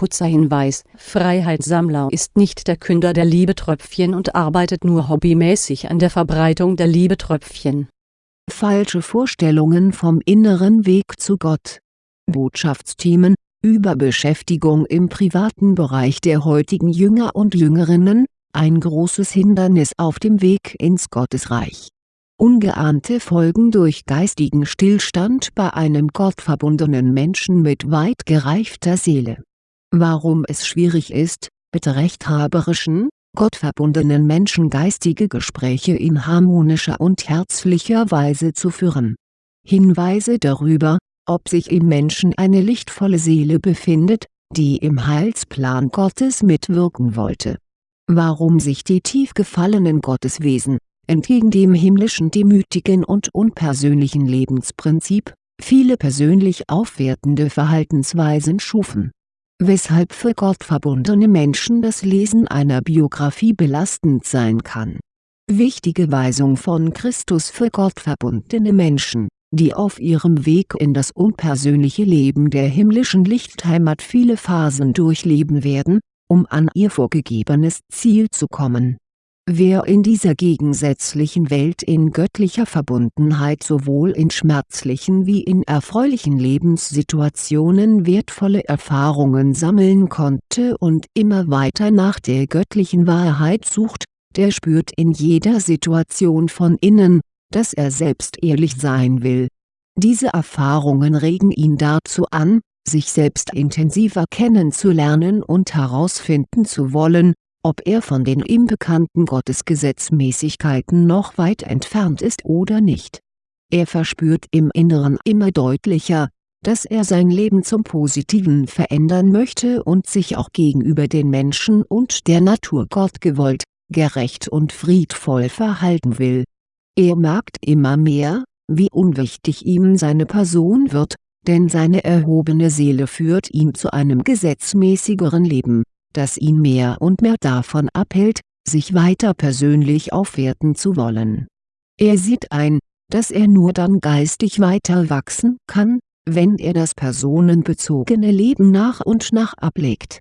Kurzer Hinweis, Freiheitssammler ist nicht der Künder der Liebetröpfchen und arbeitet nur hobbymäßig an der Verbreitung der Liebetröpfchen. Falsche Vorstellungen vom inneren Weg zu Gott Botschaftsthemen, Überbeschäftigung im privaten Bereich der heutigen Jünger und Jüngerinnen, ein großes Hindernis auf dem Weg ins Gottesreich. Ungeahnte Folgen durch geistigen Stillstand bei einem gottverbundenen Menschen mit weit gereifter Seele. Warum es schwierig ist, mit rechthaberischen, gottverbundenen Menschen geistige Gespräche in harmonischer und herzlicher Weise zu führen. Hinweise darüber, ob sich im Menschen eine lichtvolle Seele befindet, die im Heilsplan Gottes mitwirken wollte. Warum sich die tief gefallenen Gotteswesen, entgegen dem himmlischen demütigen und unpersönlichen Lebensprinzip, viele persönlich aufwertende Verhaltensweisen schufen. Weshalb für gottverbundene Menschen das Lesen einer Biografie belastend sein kann. Wichtige Weisung von Christus für gottverbundene Menschen die auf ihrem Weg in das unpersönliche Leben der himmlischen Lichtheimat viele Phasen durchleben werden, um an ihr vorgegebenes Ziel zu kommen. Wer in dieser gegensätzlichen Welt in göttlicher Verbundenheit sowohl in schmerzlichen wie in erfreulichen Lebenssituationen wertvolle Erfahrungen sammeln konnte und immer weiter nach der göttlichen Wahrheit sucht, der spürt in jeder Situation von innen, dass er selbst ehrlich sein will. Diese Erfahrungen regen ihn dazu an, sich selbst intensiver kennenzulernen und herausfinden zu wollen, ob er von den ihm bekannten Gottesgesetzmäßigkeiten noch weit entfernt ist oder nicht. Er verspürt im Inneren immer deutlicher, dass er sein Leben zum Positiven verändern möchte und sich auch gegenüber den Menschen und der Natur gottgewollt, gerecht und friedvoll verhalten will er merkt immer mehr, wie unwichtig ihm seine Person wird, denn seine erhobene Seele führt ihn zu einem gesetzmäßigeren Leben, das ihn mehr und mehr davon abhält, sich weiter persönlich aufwerten zu wollen. Er sieht ein, dass er nur dann geistig weiter wachsen kann, wenn er das personenbezogene Leben nach und nach ablegt.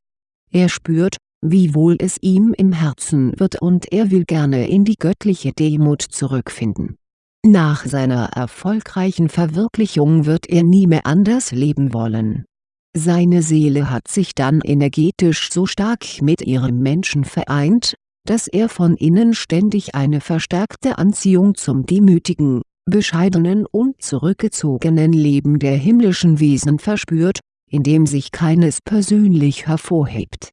Er spürt, wie wohl es ihm im Herzen wird und er will gerne in die göttliche Demut zurückfinden. Nach seiner erfolgreichen Verwirklichung wird er nie mehr anders leben wollen. Seine Seele hat sich dann energetisch so stark mit ihrem Menschen vereint, dass er von innen ständig eine verstärkte Anziehung zum demütigen, bescheidenen und zurückgezogenen Leben der himmlischen Wesen verspürt, in dem sich keines persönlich hervorhebt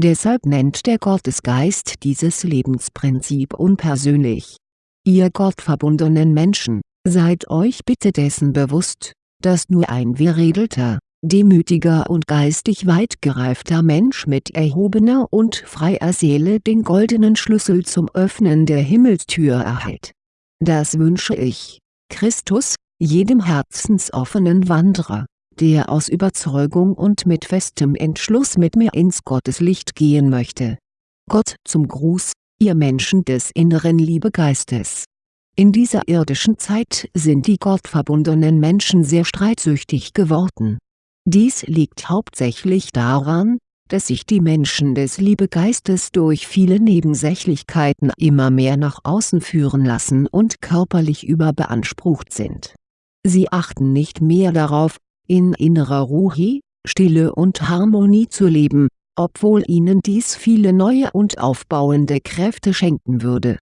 Deshalb nennt der Gottesgeist dieses Lebensprinzip unpersönlich. Ihr gottverbundenen Menschen, seid euch bitte dessen bewusst, dass nur ein veredelter, demütiger und geistig weit gereifter Mensch mit erhobener und freier Seele den goldenen Schlüssel zum Öffnen der Himmelstür erhält. Das wünsche ich, Christus, jedem herzensoffenen Wanderer der aus Überzeugung und mit festem Entschluss mit mir ins Gotteslicht gehen möchte. Gott zum Gruß, ihr Menschen des inneren Liebegeistes. In dieser irdischen Zeit sind die gottverbundenen Menschen sehr streitsüchtig geworden. Dies liegt hauptsächlich daran, dass sich die Menschen des Liebegeistes durch viele Nebensächlichkeiten immer mehr nach außen führen lassen und körperlich überbeansprucht sind. Sie achten nicht mehr darauf, in innerer Ruhe, Stille und Harmonie zu leben, obwohl ihnen dies viele neue und aufbauende Kräfte schenken würde.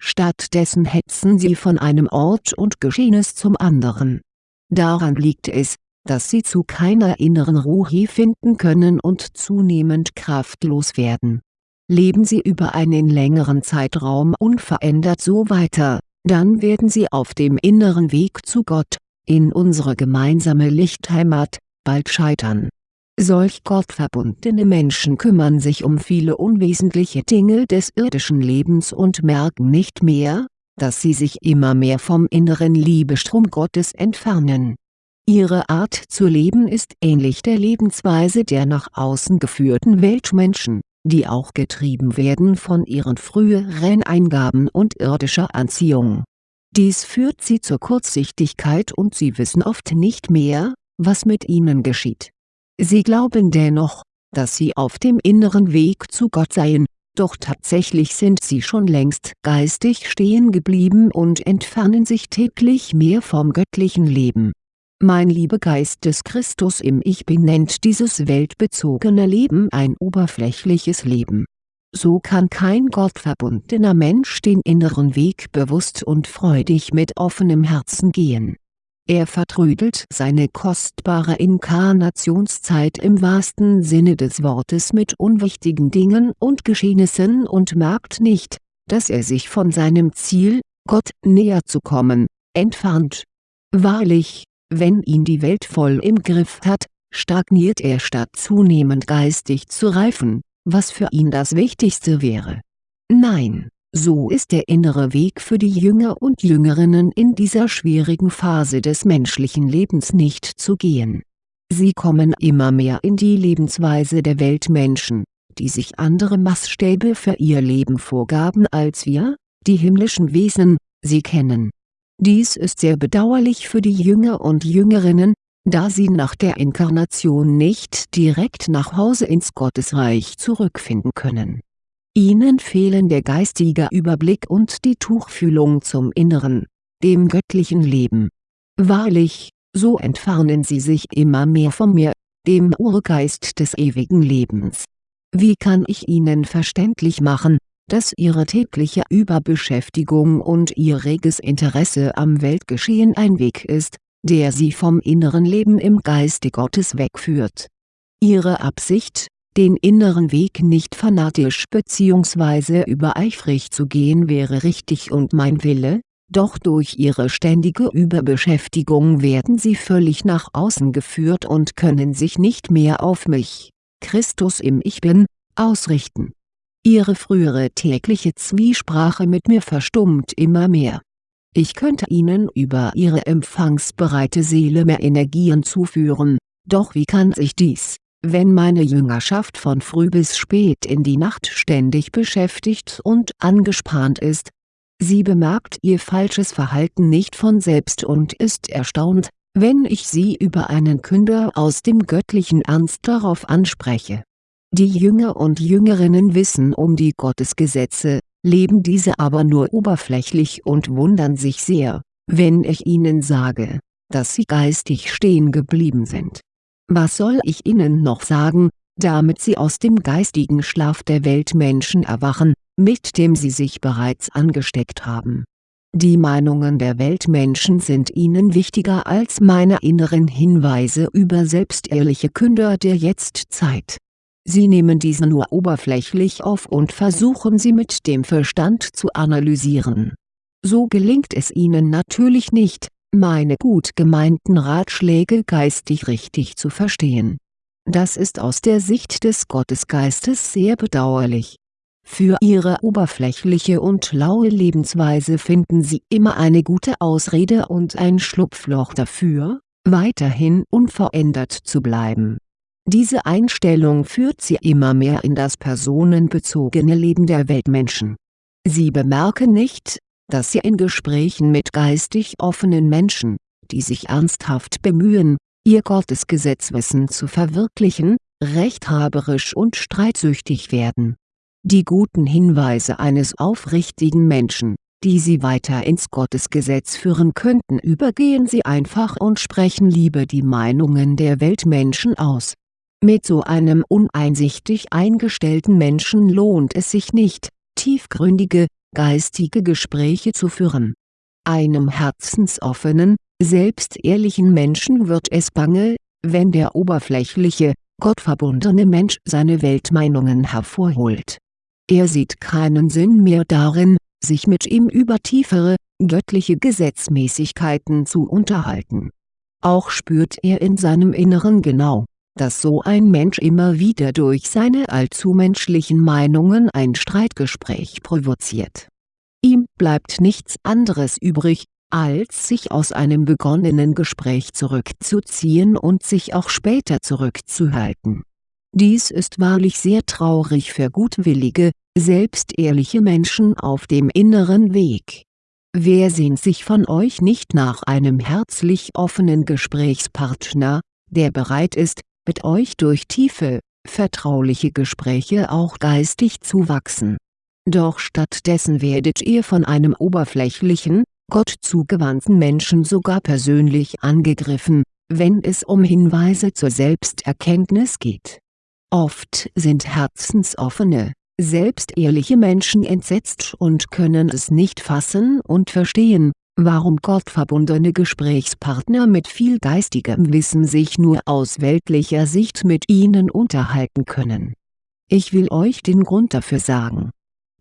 Stattdessen hetzen sie von einem Ort und Geschehenes zum anderen. Daran liegt es, dass sie zu keiner inneren Ruhe finden können und zunehmend kraftlos werden. Leben sie über einen längeren Zeitraum unverändert so weiter, dann werden sie auf dem inneren Weg zu Gott, in unsere gemeinsame Lichtheimat, bald scheitern. Solch gottverbundene Menschen kümmern sich um viele unwesentliche Dinge des irdischen Lebens und merken nicht mehr, dass sie sich immer mehr vom inneren Liebestrom Gottes entfernen. Ihre Art zu leben ist ähnlich der Lebensweise der nach außen geführten Weltmenschen, die auch getrieben werden von ihren früheren Eingaben und irdischer Anziehung dies führt sie zur Kurzsichtigkeit und sie wissen oft nicht mehr, was mit ihnen geschieht. Sie glauben dennoch, dass sie auf dem inneren Weg zu Gott seien, doch tatsächlich sind sie schon längst geistig stehen geblieben und entfernen sich täglich mehr vom göttlichen Leben. Mein Liebegeist des Christus im Ich Bin nennt dieses weltbezogene Leben ein oberflächliches Leben. So kann kein gottverbundener Mensch den inneren Weg bewusst und freudig mit offenem Herzen gehen er vertrödelt seine kostbare Inkarnationszeit im wahrsten Sinne des Wortes mit unwichtigen Dingen und Geschehnissen und merkt nicht, dass er sich von seinem Ziel, Gott näher zu kommen, entfernt. Wahrlich, wenn ihn die Welt voll im Griff hat, stagniert er statt zunehmend geistig zu reifen, was für ihn das Wichtigste wäre. Nein so ist der innere Weg für die Jünger und Jüngerinnen in dieser schwierigen Phase des menschlichen Lebens nicht zu gehen. Sie kommen immer mehr in die Lebensweise der Weltmenschen, die sich andere Maßstäbe für ihr Leben vorgaben als wir, die himmlischen Wesen, sie kennen. Dies ist sehr bedauerlich für die Jünger und Jüngerinnen, da sie nach der Inkarnation nicht direkt nach Hause ins Gottesreich zurückfinden können Ihnen fehlen der geistige Überblick und die Tuchfühlung zum Inneren, dem göttlichen Leben. Wahrlich, so entfernen Sie sich immer mehr von mir, dem Urgeist des ewigen Lebens. Wie kann ich Ihnen verständlich machen, dass Ihre tägliche Überbeschäftigung und Ihr reges Interesse am Weltgeschehen ein Weg ist, der Sie vom inneren Leben im Geiste Gottes wegführt. Ihre Absicht, den inneren Weg nicht fanatisch bzw. übereifrig zu gehen wäre richtig und mein Wille, doch durch ihre ständige Überbeschäftigung werden sie völlig nach außen geführt und können sich nicht mehr auf mich, Christus im Ich Bin, ausrichten. Ihre frühere tägliche Zwiesprache mit mir verstummt immer mehr. Ich könnte ihnen über ihre empfangsbereite Seele mehr Energien zuführen, doch wie kann sich dies, wenn meine Jüngerschaft von früh bis spät in die Nacht ständig beschäftigt und angespannt ist. Sie bemerkt ihr falsches Verhalten nicht von selbst und ist erstaunt, wenn ich sie über einen Künder aus dem göttlichen Ernst darauf anspreche. Die Jünger und Jüngerinnen wissen um die Gottesgesetze, leben diese aber nur oberflächlich und wundern sich sehr, wenn ich ihnen sage, dass sie geistig stehen geblieben sind was soll ich Ihnen noch sagen, damit Sie aus dem geistigen Schlaf der Weltmenschen erwachen, mit dem Sie sich bereits angesteckt haben. Die Meinungen der Weltmenschen sind Ihnen wichtiger als meine inneren Hinweise über selbstehrliche Künder der Jetztzeit. Sie nehmen diese nur oberflächlich auf und versuchen sie mit dem Verstand zu analysieren. So gelingt es Ihnen natürlich nicht, meine gut gemeinten Ratschläge geistig richtig zu verstehen. Das ist aus der Sicht des Gottesgeistes sehr bedauerlich. Für ihre oberflächliche und laue Lebensweise finden sie immer eine gute Ausrede und ein Schlupfloch dafür, weiterhin unverändert zu bleiben. Diese Einstellung führt sie immer mehr in das personenbezogene Leben der Weltmenschen. Sie bemerken nicht, dass sie in Gesprächen mit geistig offenen Menschen, die sich ernsthaft bemühen, ihr Gottesgesetzwissen zu verwirklichen, rechthaberisch und streitsüchtig werden. Die guten Hinweise eines aufrichtigen Menschen, die sie weiter ins Gottesgesetz führen könnten übergehen sie einfach und sprechen lieber die Meinungen der Weltmenschen aus. Mit so einem uneinsichtig eingestellten Menschen lohnt es sich nicht, tiefgründige, geistige Gespräche zu führen. Einem herzensoffenen, selbstehrlichen Menschen wird es bange, wenn der oberflächliche, gottverbundene Mensch seine Weltmeinungen hervorholt. Er sieht keinen Sinn mehr darin, sich mit ihm über tiefere, göttliche Gesetzmäßigkeiten zu unterhalten. Auch spürt er in seinem Inneren genau, dass so ein Mensch immer wieder durch seine allzu menschlichen Meinungen ein Streitgespräch provoziert. Ihm bleibt nichts anderes übrig, als sich aus einem begonnenen Gespräch zurückzuziehen und sich auch später zurückzuhalten. Dies ist wahrlich sehr traurig für gutwillige, selbstehrliche Menschen auf dem inneren Weg. Wer sehnt sich von euch nicht nach einem herzlich offenen Gesprächspartner, der bereit ist, mit euch durch tiefe, vertrauliche Gespräche auch geistig zu wachsen. Doch stattdessen werdet ihr von einem oberflächlichen, Gott zugewandten Menschen sogar persönlich angegriffen, wenn es um Hinweise zur Selbsterkenntnis geht. Oft sind herzensoffene, selbstehrliche Menschen entsetzt und können es nicht fassen und verstehen, warum gottverbundene Gesprächspartner mit viel geistigem Wissen sich nur aus weltlicher Sicht mit ihnen unterhalten können. Ich will euch den Grund dafür sagen.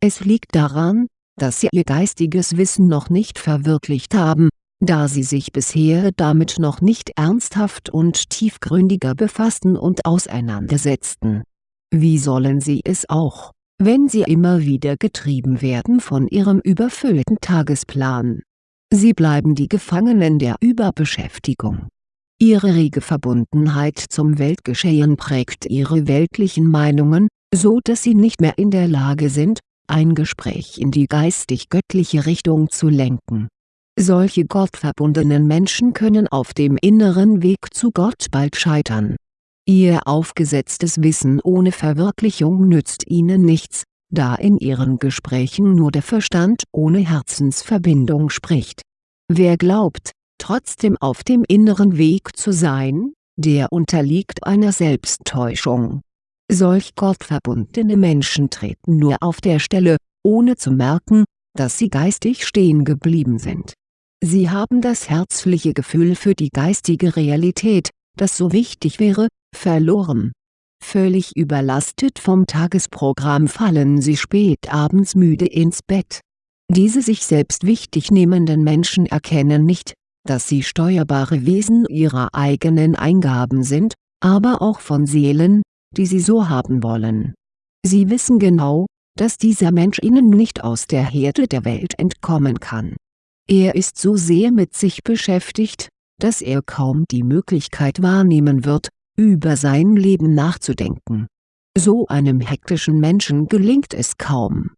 Es liegt daran, dass sie ihr geistiges Wissen noch nicht verwirklicht haben, da sie sich bisher damit noch nicht ernsthaft und tiefgründiger befassten und auseinandersetzten. Wie sollen sie es auch, wenn sie immer wieder getrieben werden von ihrem überfüllten Tagesplan Sie bleiben die Gefangenen der Überbeschäftigung. Ihre rege Verbundenheit zum Weltgeschehen prägt ihre weltlichen Meinungen, so dass sie nicht mehr in der Lage sind, ein Gespräch in die geistig-göttliche Richtung zu lenken. Solche gottverbundenen Menschen können auf dem inneren Weg zu Gott bald scheitern. Ihr aufgesetztes Wissen ohne Verwirklichung nützt ihnen nichts, da in ihren Gesprächen nur der Verstand ohne Herzensverbindung spricht. Wer glaubt, trotzdem auf dem inneren Weg zu sein, der unterliegt einer Selbsttäuschung. Solch gottverbundene Menschen treten nur auf der Stelle, ohne zu merken, dass sie geistig stehen geblieben sind. Sie haben das herzliche Gefühl für die geistige Realität, das so wichtig wäre, verloren Völlig überlastet vom Tagesprogramm fallen sie spät abends müde ins Bett. Diese sich selbst wichtig nehmenden Menschen erkennen nicht, dass sie steuerbare Wesen ihrer eigenen Eingaben sind, aber auch von Seelen, die sie so haben wollen. Sie wissen genau, dass dieser Mensch ihnen nicht aus der Herde der Welt entkommen kann. Er ist so sehr mit sich beschäftigt, dass er kaum die Möglichkeit wahrnehmen wird, über sein Leben nachzudenken. So einem hektischen Menschen gelingt es kaum,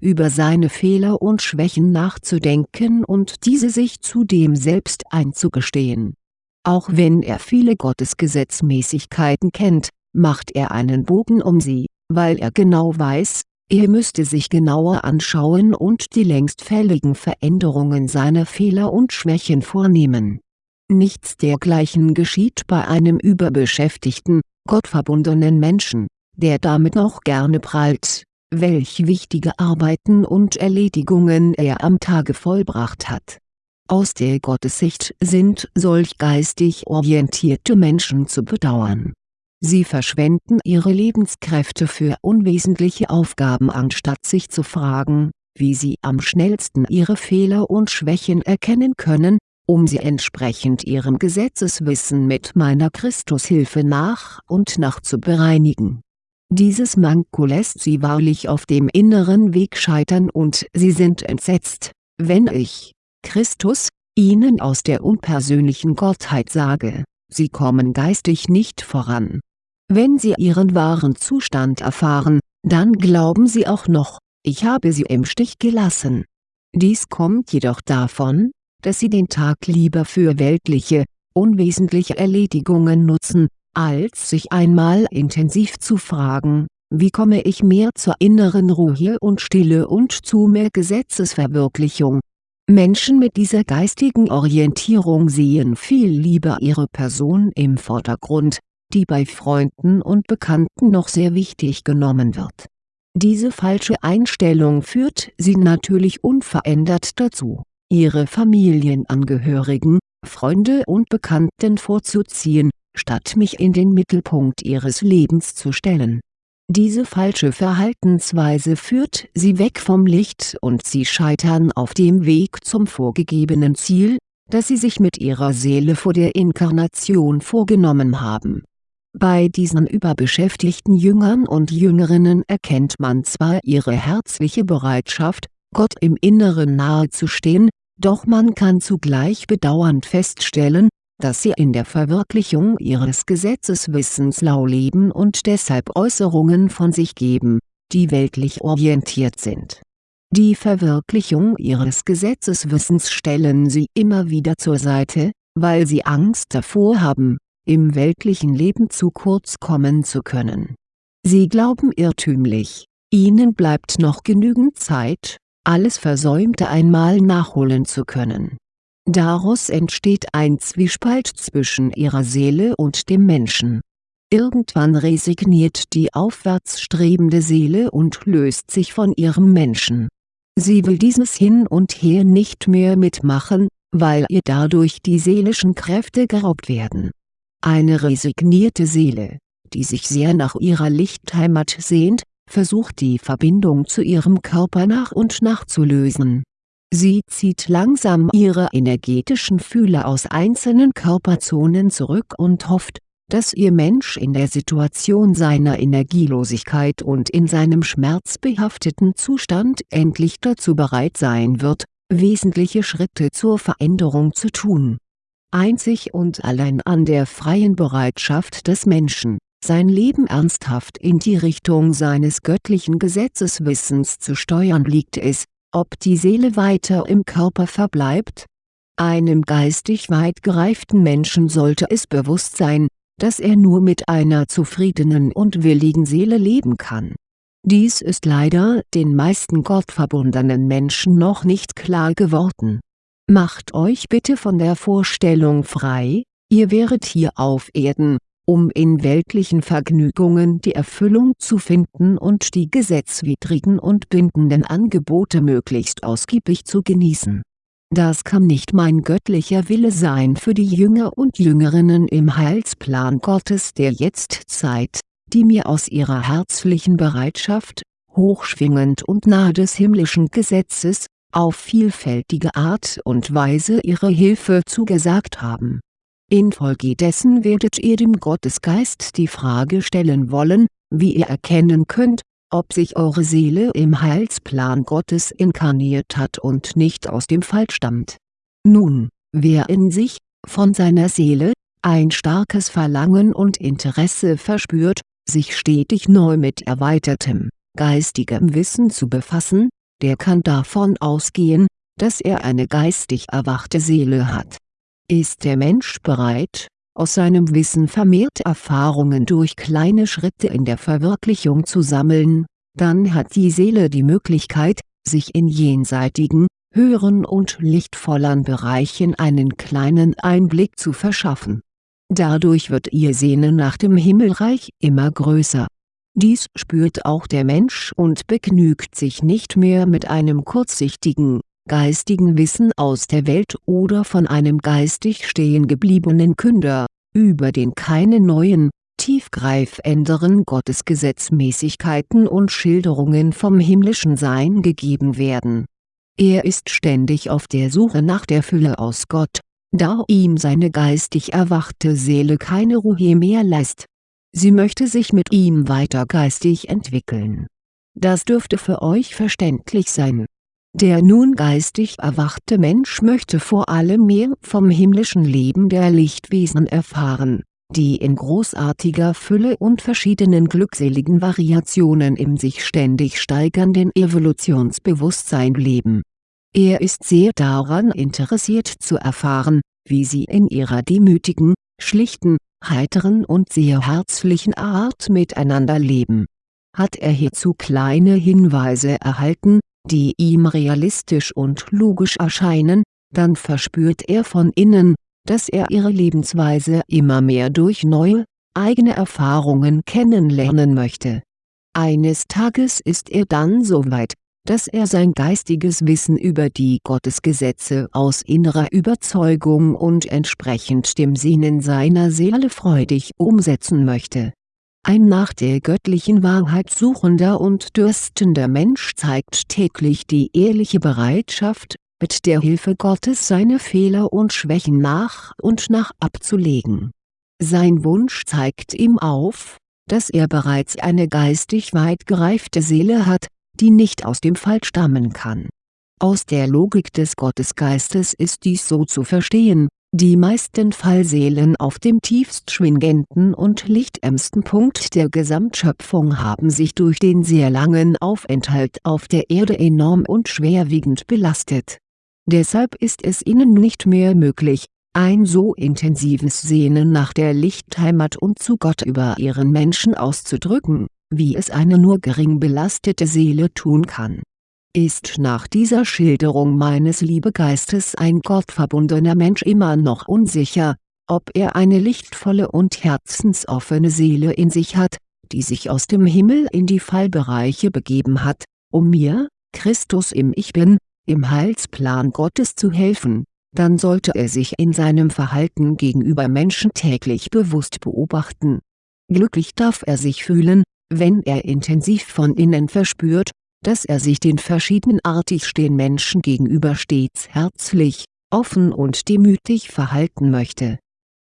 über seine Fehler und Schwächen nachzudenken und diese sich zudem selbst einzugestehen. Auch wenn er viele Gottesgesetzmäßigkeiten kennt, macht er einen Bogen um sie, weil er genau weiß, er müsste sich genauer anschauen und die längst fälligen Veränderungen seiner Fehler und Schwächen vornehmen Nichts dergleichen geschieht bei einem überbeschäftigten, gottverbundenen Menschen, der damit noch gerne prahlt, welch wichtige Arbeiten und Erledigungen er am Tage vollbracht hat. Aus der Gottessicht sind solch geistig orientierte Menschen zu bedauern. Sie verschwenden ihre Lebenskräfte für unwesentliche Aufgaben anstatt sich zu fragen, wie sie am schnellsten ihre Fehler und Schwächen erkennen können um sie entsprechend ihrem Gesetzeswissen mit meiner Christushilfe nach und nach zu bereinigen. Dieses Manko lässt sie wahrlich auf dem inneren Weg scheitern und sie sind entsetzt, wenn ich, Christus, ihnen aus der unpersönlichen Gottheit sage, sie kommen geistig nicht voran. Wenn sie ihren wahren Zustand erfahren, dann glauben sie auch noch, ich habe sie im Stich gelassen. Dies kommt jedoch davon, dass sie den Tag lieber für weltliche, unwesentliche Erledigungen nutzen, als sich einmal intensiv zu fragen, wie komme ich mehr zur inneren Ruhe und Stille und zu mehr Gesetzesverwirklichung. Menschen mit dieser geistigen Orientierung sehen viel lieber ihre Person im Vordergrund, die bei Freunden und Bekannten noch sehr wichtig genommen wird. Diese falsche Einstellung führt sie natürlich unverändert dazu ihre Familienangehörigen, Freunde und Bekannten vorzuziehen, statt mich in den Mittelpunkt ihres Lebens zu stellen. Diese falsche Verhaltensweise führt sie weg vom Licht und sie scheitern auf dem Weg zum vorgegebenen Ziel, das sie sich mit ihrer Seele vor der Inkarnation vorgenommen haben. Bei diesen überbeschäftigten Jüngern und Jüngerinnen erkennt man zwar ihre herzliche Bereitschaft, Gott im Inneren nahezustehen, doch man kann zugleich bedauernd feststellen, dass sie in der Verwirklichung ihres Gesetzeswissens lau leben und deshalb Äußerungen von sich geben, die weltlich orientiert sind. Die Verwirklichung ihres Gesetzeswissens stellen sie immer wieder zur Seite, weil sie Angst davor haben, im weltlichen Leben zu kurz kommen zu können Sie glauben irrtümlich, ihnen bleibt noch genügend Zeit, alles Versäumte einmal nachholen zu können. Daraus entsteht ein Zwiespalt zwischen ihrer Seele und dem Menschen. Irgendwann resigniert die aufwärts strebende Seele und löst sich von ihrem Menschen. Sie will dieses Hin und Her nicht mehr mitmachen, weil ihr dadurch die seelischen Kräfte geraubt werden. Eine resignierte Seele, die sich sehr nach ihrer Lichtheimat sehnt, versucht die Verbindung zu ihrem Körper nach und nach zu lösen. Sie zieht langsam ihre energetischen Fühler aus einzelnen Körperzonen zurück und hofft, dass ihr Mensch in der Situation seiner Energielosigkeit und in seinem schmerzbehafteten Zustand endlich dazu bereit sein wird, wesentliche Schritte zur Veränderung zu tun. Einzig und allein an der freien Bereitschaft des Menschen, sein Leben ernsthaft in die Richtung seines göttlichen Gesetzeswissens zu steuern liegt es, ob die Seele weiter im Körper verbleibt. Einem geistig weit gereiften Menschen sollte es bewusst sein, dass er nur mit einer zufriedenen und willigen Seele leben kann. Dies ist leider den meisten gottverbundenen Menschen noch nicht klar geworden. Macht euch bitte von der Vorstellung frei, ihr wäret hier auf Erden, um in weltlichen Vergnügungen die Erfüllung zu finden und die gesetzwidrigen und bindenden Angebote möglichst ausgiebig zu genießen das kann nicht mein göttlicher Wille sein für die Jünger und Jüngerinnen im Heilsplan Gottes der Jetztzeit, die mir aus ihrer herzlichen Bereitschaft, hochschwingend und nahe des himmlischen Gesetzes, auf vielfältige Art und Weise ihre Hilfe zugesagt haben. Infolgedessen werdet ihr dem Gottesgeist die Frage stellen wollen, wie ihr erkennen könnt, ob sich eure Seele im Heilsplan Gottes inkarniert hat und nicht aus dem Fall stammt. Nun, wer in sich, von seiner Seele, ein starkes Verlangen und Interesse verspürt, sich stetig neu mit erweitertem, geistigem Wissen zu befassen, der kann davon ausgehen, dass er eine geistig erwachte Seele hat. Ist der Mensch bereit, aus seinem Wissen vermehrt Erfahrungen durch kleine Schritte in der Verwirklichung zu sammeln, dann hat die Seele die Möglichkeit, sich in jenseitigen, höheren und lichtvolleren Bereichen einen kleinen Einblick zu verschaffen. Dadurch wird ihr Sehnen nach dem Himmelreich immer größer. Dies spürt auch der Mensch und begnügt sich nicht mehr mit einem kurzsichtigen, geistigen Wissen aus der Welt oder von einem geistig stehen gebliebenen Künder, über den keine neuen, tiefgreifenderen Gottesgesetzmäßigkeiten und Schilderungen vom himmlischen Sein gegeben werden. Er ist ständig auf der Suche nach der Fülle aus Gott, da ihm seine geistig erwachte Seele keine Ruhe mehr lässt. Sie möchte sich mit ihm weiter geistig entwickeln. Das dürfte für euch verständlich sein der nun geistig erwachte Mensch möchte vor allem mehr vom himmlischen Leben der Lichtwesen erfahren, die in großartiger Fülle und verschiedenen glückseligen Variationen im sich ständig steigernden Evolutionsbewusstsein leben. Er ist sehr daran interessiert zu erfahren, wie sie in ihrer demütigen, schlichten, heiteren und sehr herzlichen Art miteinander leben. Hat er hierzu kleine Hinweise erhalten, die ihm realistisch und logisch erscheinen, dann verspürt er von innen, dass er ihre Lebensweise immer mehr durch neue, eigene Erfahrungen kennenlernen möchte. Eines Tages ist er dann so weit, dass er sein geistiges Wissen über die Gottesgesetze aus innerer Überzeugung und entsprechend dem Sehnen seiner Seele freudig umsetzen möchte ein nach der göttlichen Wahrheit suchender und dürstender Mensch zeigt täglich die ehrliche Bereitschaft, mit der Hilfe Gottes seine Fehler und Schwächen nach und nach abzulegen. Sein Wunsch zeigt ihm auf, dass er bereits eine geistig weit gereifte Seele hat, die nicht aus dem Fall stammen kann. Aus der Logik des Gottesgeistes ist dies so zu verstehen, die meisten Fallseelen auf dem tiefst schwingenden und lichtärmsten Punkt der Gesamtschöpfung haben sich durch den sehr langen Aufenthalt auf der Erde enorm und schwerwiegend belastet. Deshalb ist es ihnen nicht mehr möglich, ein so intensives Sehnen nach der Lichtheimat und zu Gott über ihren Menschen auszudrücken, wie es eine nur gering belastete Seele tun kann. Ist nach dieser Schilderung meines Liebegeistes ein gottverbundener Mensch immer noch unsicher, ob er eine lichtvolle und herzensoffene Seele in sich hat, die sich aus dem Himmel in die Fallbereiche begeben hat, um mir, Christus im Ich Bin, im Heilsplan Gottes zu helfen, dann sollte er sich in seinem Verhalten gegenüber Menschen täglich bewusst beobachten. Glücklich darf er sich fühlen, wenn er intensiv von innen verspürt, dass er sich den verschiedenartig stehen Menschen gegenüber stets herzlich, offen und demütig verhalten möchte.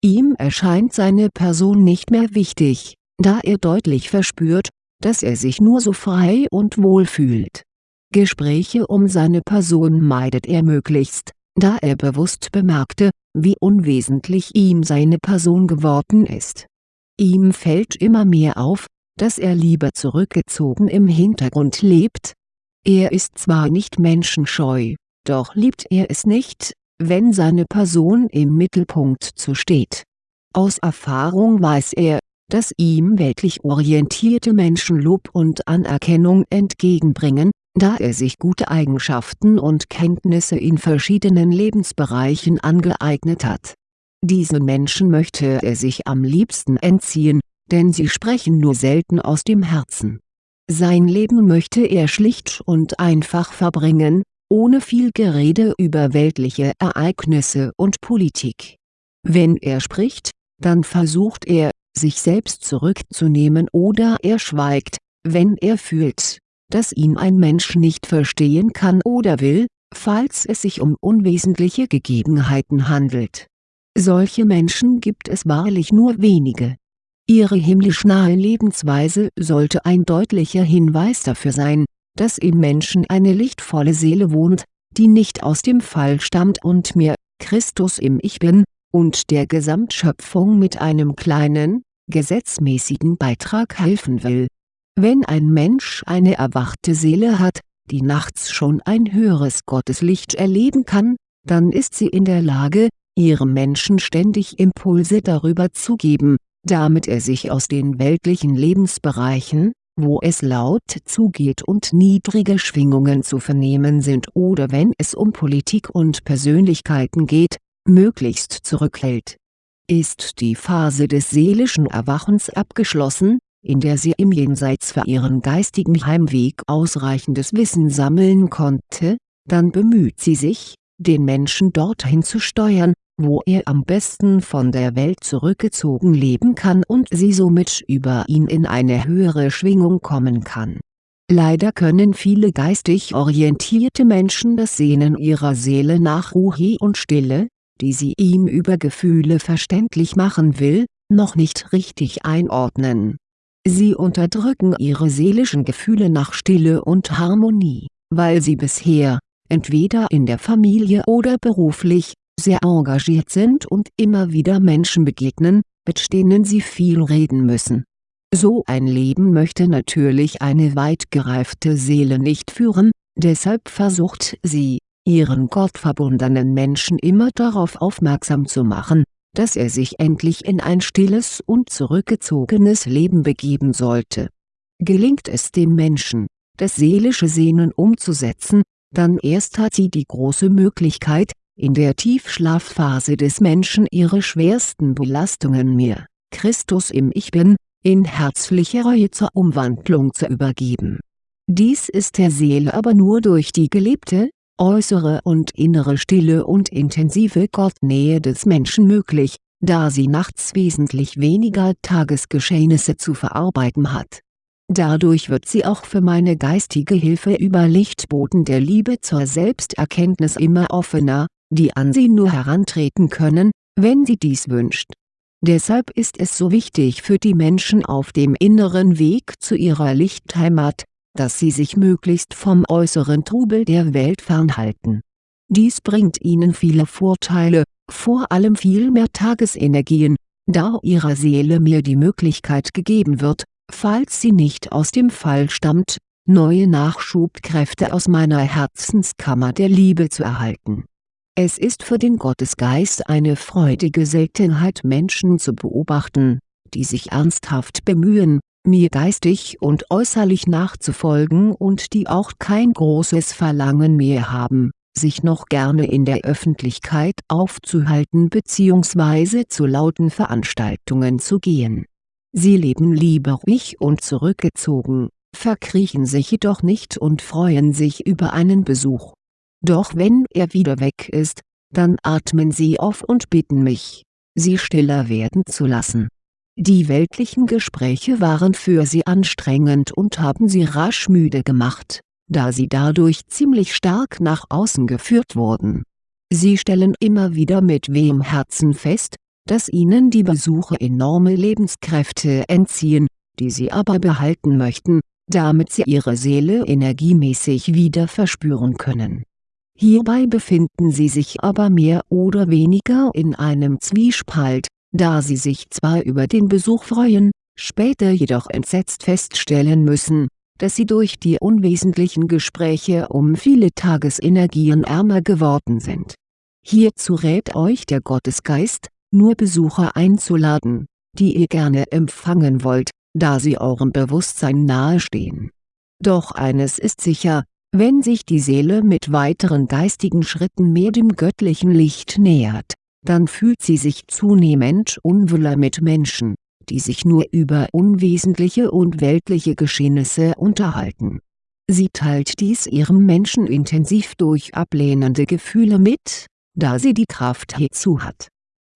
Ihm erscheint seine Person nicht mehr wichtig, da er deutlich verspürt, dass er sich nur so frei und wohl fühlt. Gespräche um seine Person meidet er möglichst, da er bewusst bemerkte, wie unwesentlich ihm seine Person geworden ist. Ihm fällt immer mehr auf, dass er lieber zurückgezogen im Hintergrund lebt. Er ist zwar nicht menschenscheu, doch liebt er es nicht, wenn seine Person im Mittelpunkt zu steht. Aus Erfahrung weiß er, dass ihm weltlich orientierte Menschen Lob und Anerkennung entgegenbringen, da er sich gute Eigenschaften und Kenntnisse in verschiedenen Lebensbereichen angeeignet hat. Diesen Menschen möchte er sich am liebsten entziehen, denn sie sprechen nur selten aus dem Herzen. Sein Leben möchte er schlicht und einfach verbringen, ohne viel Gerede über weltliche Ereignisse und Politik. Wenn er spricht, dann versucht er, sich selbst zurückzunehmen oder er schweigt, wenn er fühlt, dass ihn ein Mensch nicht verstehen kann oder will, falls es sich um unwesentliche Gegebenheiten handelt. Solche Menschen gibt es wahrlich nur wenige Ihre himmlisch nahe Lebensweise sollte ein deutlicher Hinweis dafür sein, dass im Menschen eine lichtvolle Seele wohnt, die nicht aus dem Fall stammt und mir, Christus im Ich Bin, und der Gesamtschöpfung mit einem kleinen, gesetzmäßigen Beitrag helfen will. Wenn ein Mensch eine erwachte Seele hat, die nachts schon ein höheres Gotteslicht erleben kann, dann ist sie in der Lage, ihrem Menschen ständig Impulse darüber zu geben, damit er sich aus den weltlichen Lebensbereichen, wo es laut zugeht und niedrige Schwingungen zu vernehmen sind oder wenn es um Politik und Persönlichkeiten geht, möglichst zurückhält. Ist die Phase des seelischen Erwachens abgeschlossen, in der sie im Jenseits für ihren geistigen Heimweg ausreichendes Wissen sammeln konnte, dann bemüht sie sich, den Menschen dorthin zu steuern, wo er am besten von der Welt zurückgezogen leben kann und sie somit über ihn in eine höhere Schwingung kommen kann. Leider können viele geistig orientierte Menschen das Sehnen ihrer Seele nach Ruhe und Stille, die sie ihm über Gefühle verständlich machen will, noch nicht richtig einordnen. Sie unterdrücken ihre seelischen Gefühle nach Stille und Harmonie, weil sie bisher, entweder in der Familie oder beruflich, sehr engagiert sind und immer wieder Menschen begegnen, mit denen sie viel reden müssen. So ein Leben möchte natürlich eine weit gereifte Seele nicht führen, deshalb versucht sie, ihren gottverbundenen Menschen immer darauf aufmerksam zu machen, dass er sich endlich in ein stilles und zurückgezogenes Leben begeben sollte. Gelingt es dem Menschen, das seelische Sehnen umzusetzen, dann erst hat sie die große Möglichkeit, in der Tiefschlafphase des Menschen ihre schwersten Belastungen mir, Christus im Ich Bin, in herzlicher Reue zur Umwandlung zu übergeben. Dies ist der Seele aber nur durch die gelebte, äußere und innere stille und intensive Gottnähe des Menschen möglich, da sie nachts wesentlich weniger Tagesgeschehnisse zu verarbeiten hat. Dadurch wird sie auch für meine geistige Hilfe über Lichtboten der Liebe zur Selbsterkenntnis immer offener, die an sie nur herantreten können, wenn sie dies wünscht. Deshalb ist es so wichtig für die Menschen auf dem inneren Weg zu ihrer Lichtheimat, dass sie sich möglichst vom äußeren Trubel der Welt fernhalten. Dies bringt ihnen viele Vorteile, vor allem viel mehr Tagesenergien, da ihrer Seele mir die Möglichkeit gegeben wird, falls sie nicht aus dem Fall stammt, neue Nachschubkräfte aus meiner Herzenskammer der Liebe zu erhalten es ist für den Gottesgeist eine freudige Seltenheit Menschen zu beobachten, die sich ernsthaft bemühen, mir geistig und äußerlich nachzufolgen und die auch kein großes Verlangen mehr haben, sich noch gerne in der Öffentlichkeit aufzuhalten bzw. zu lauten Veranstaltungen zu gehen. Sie leben lieber ruhig und zurückgezogen, verkriechen sich jedoch nicht und freuen sich über einen Besuch. Doch wenn er wieder weg ist, dann atmen sie auf und bitten mich, sie stiller werden zu lassen die weltlichen Gespräche waren für sie anstrengend und haben sie rasch müde gemacht, da sie dadurch ziemlich stark nach außen geführt wurden. Sie stellen immer wieder mit wehem Herzen fest, dass ihnen die Besuche enorme Lebenskräfte entziehen, die sie aber behalten möchten, damit sie ihre Seele energiemäßig wieder verspüren können. Hierbei befinden sie sich aber mehr oder weniger in einem Zwiespalt, da sie sich zwar über den Besuch freuen, später jedoch entsetzt feststellen müssen, dass sie durch die unwesentlichen Gespräche um viele Tagesenergien ärmer geworden sind. Hierzu rät euch der Gottesgeist, nur Besucher einzuladen, die ihr gerne empfangen wollt, da sie eurem Bewusstsein nahestehen. Doch eines ist sicher, wenn sich die Seele mit weiteren geistigen Schritten mehr dem göttlichen Licht nähert, dann fühlt sie sich zunehmend unwohler mit Menschen, die sich nur über unwesentliche und weltliche Geschehnisse unterhalten. Sie teilt dies ihrem Menschen intensiv durch ablehnende Gefühle mit, da sie die Kraft hierzu hat.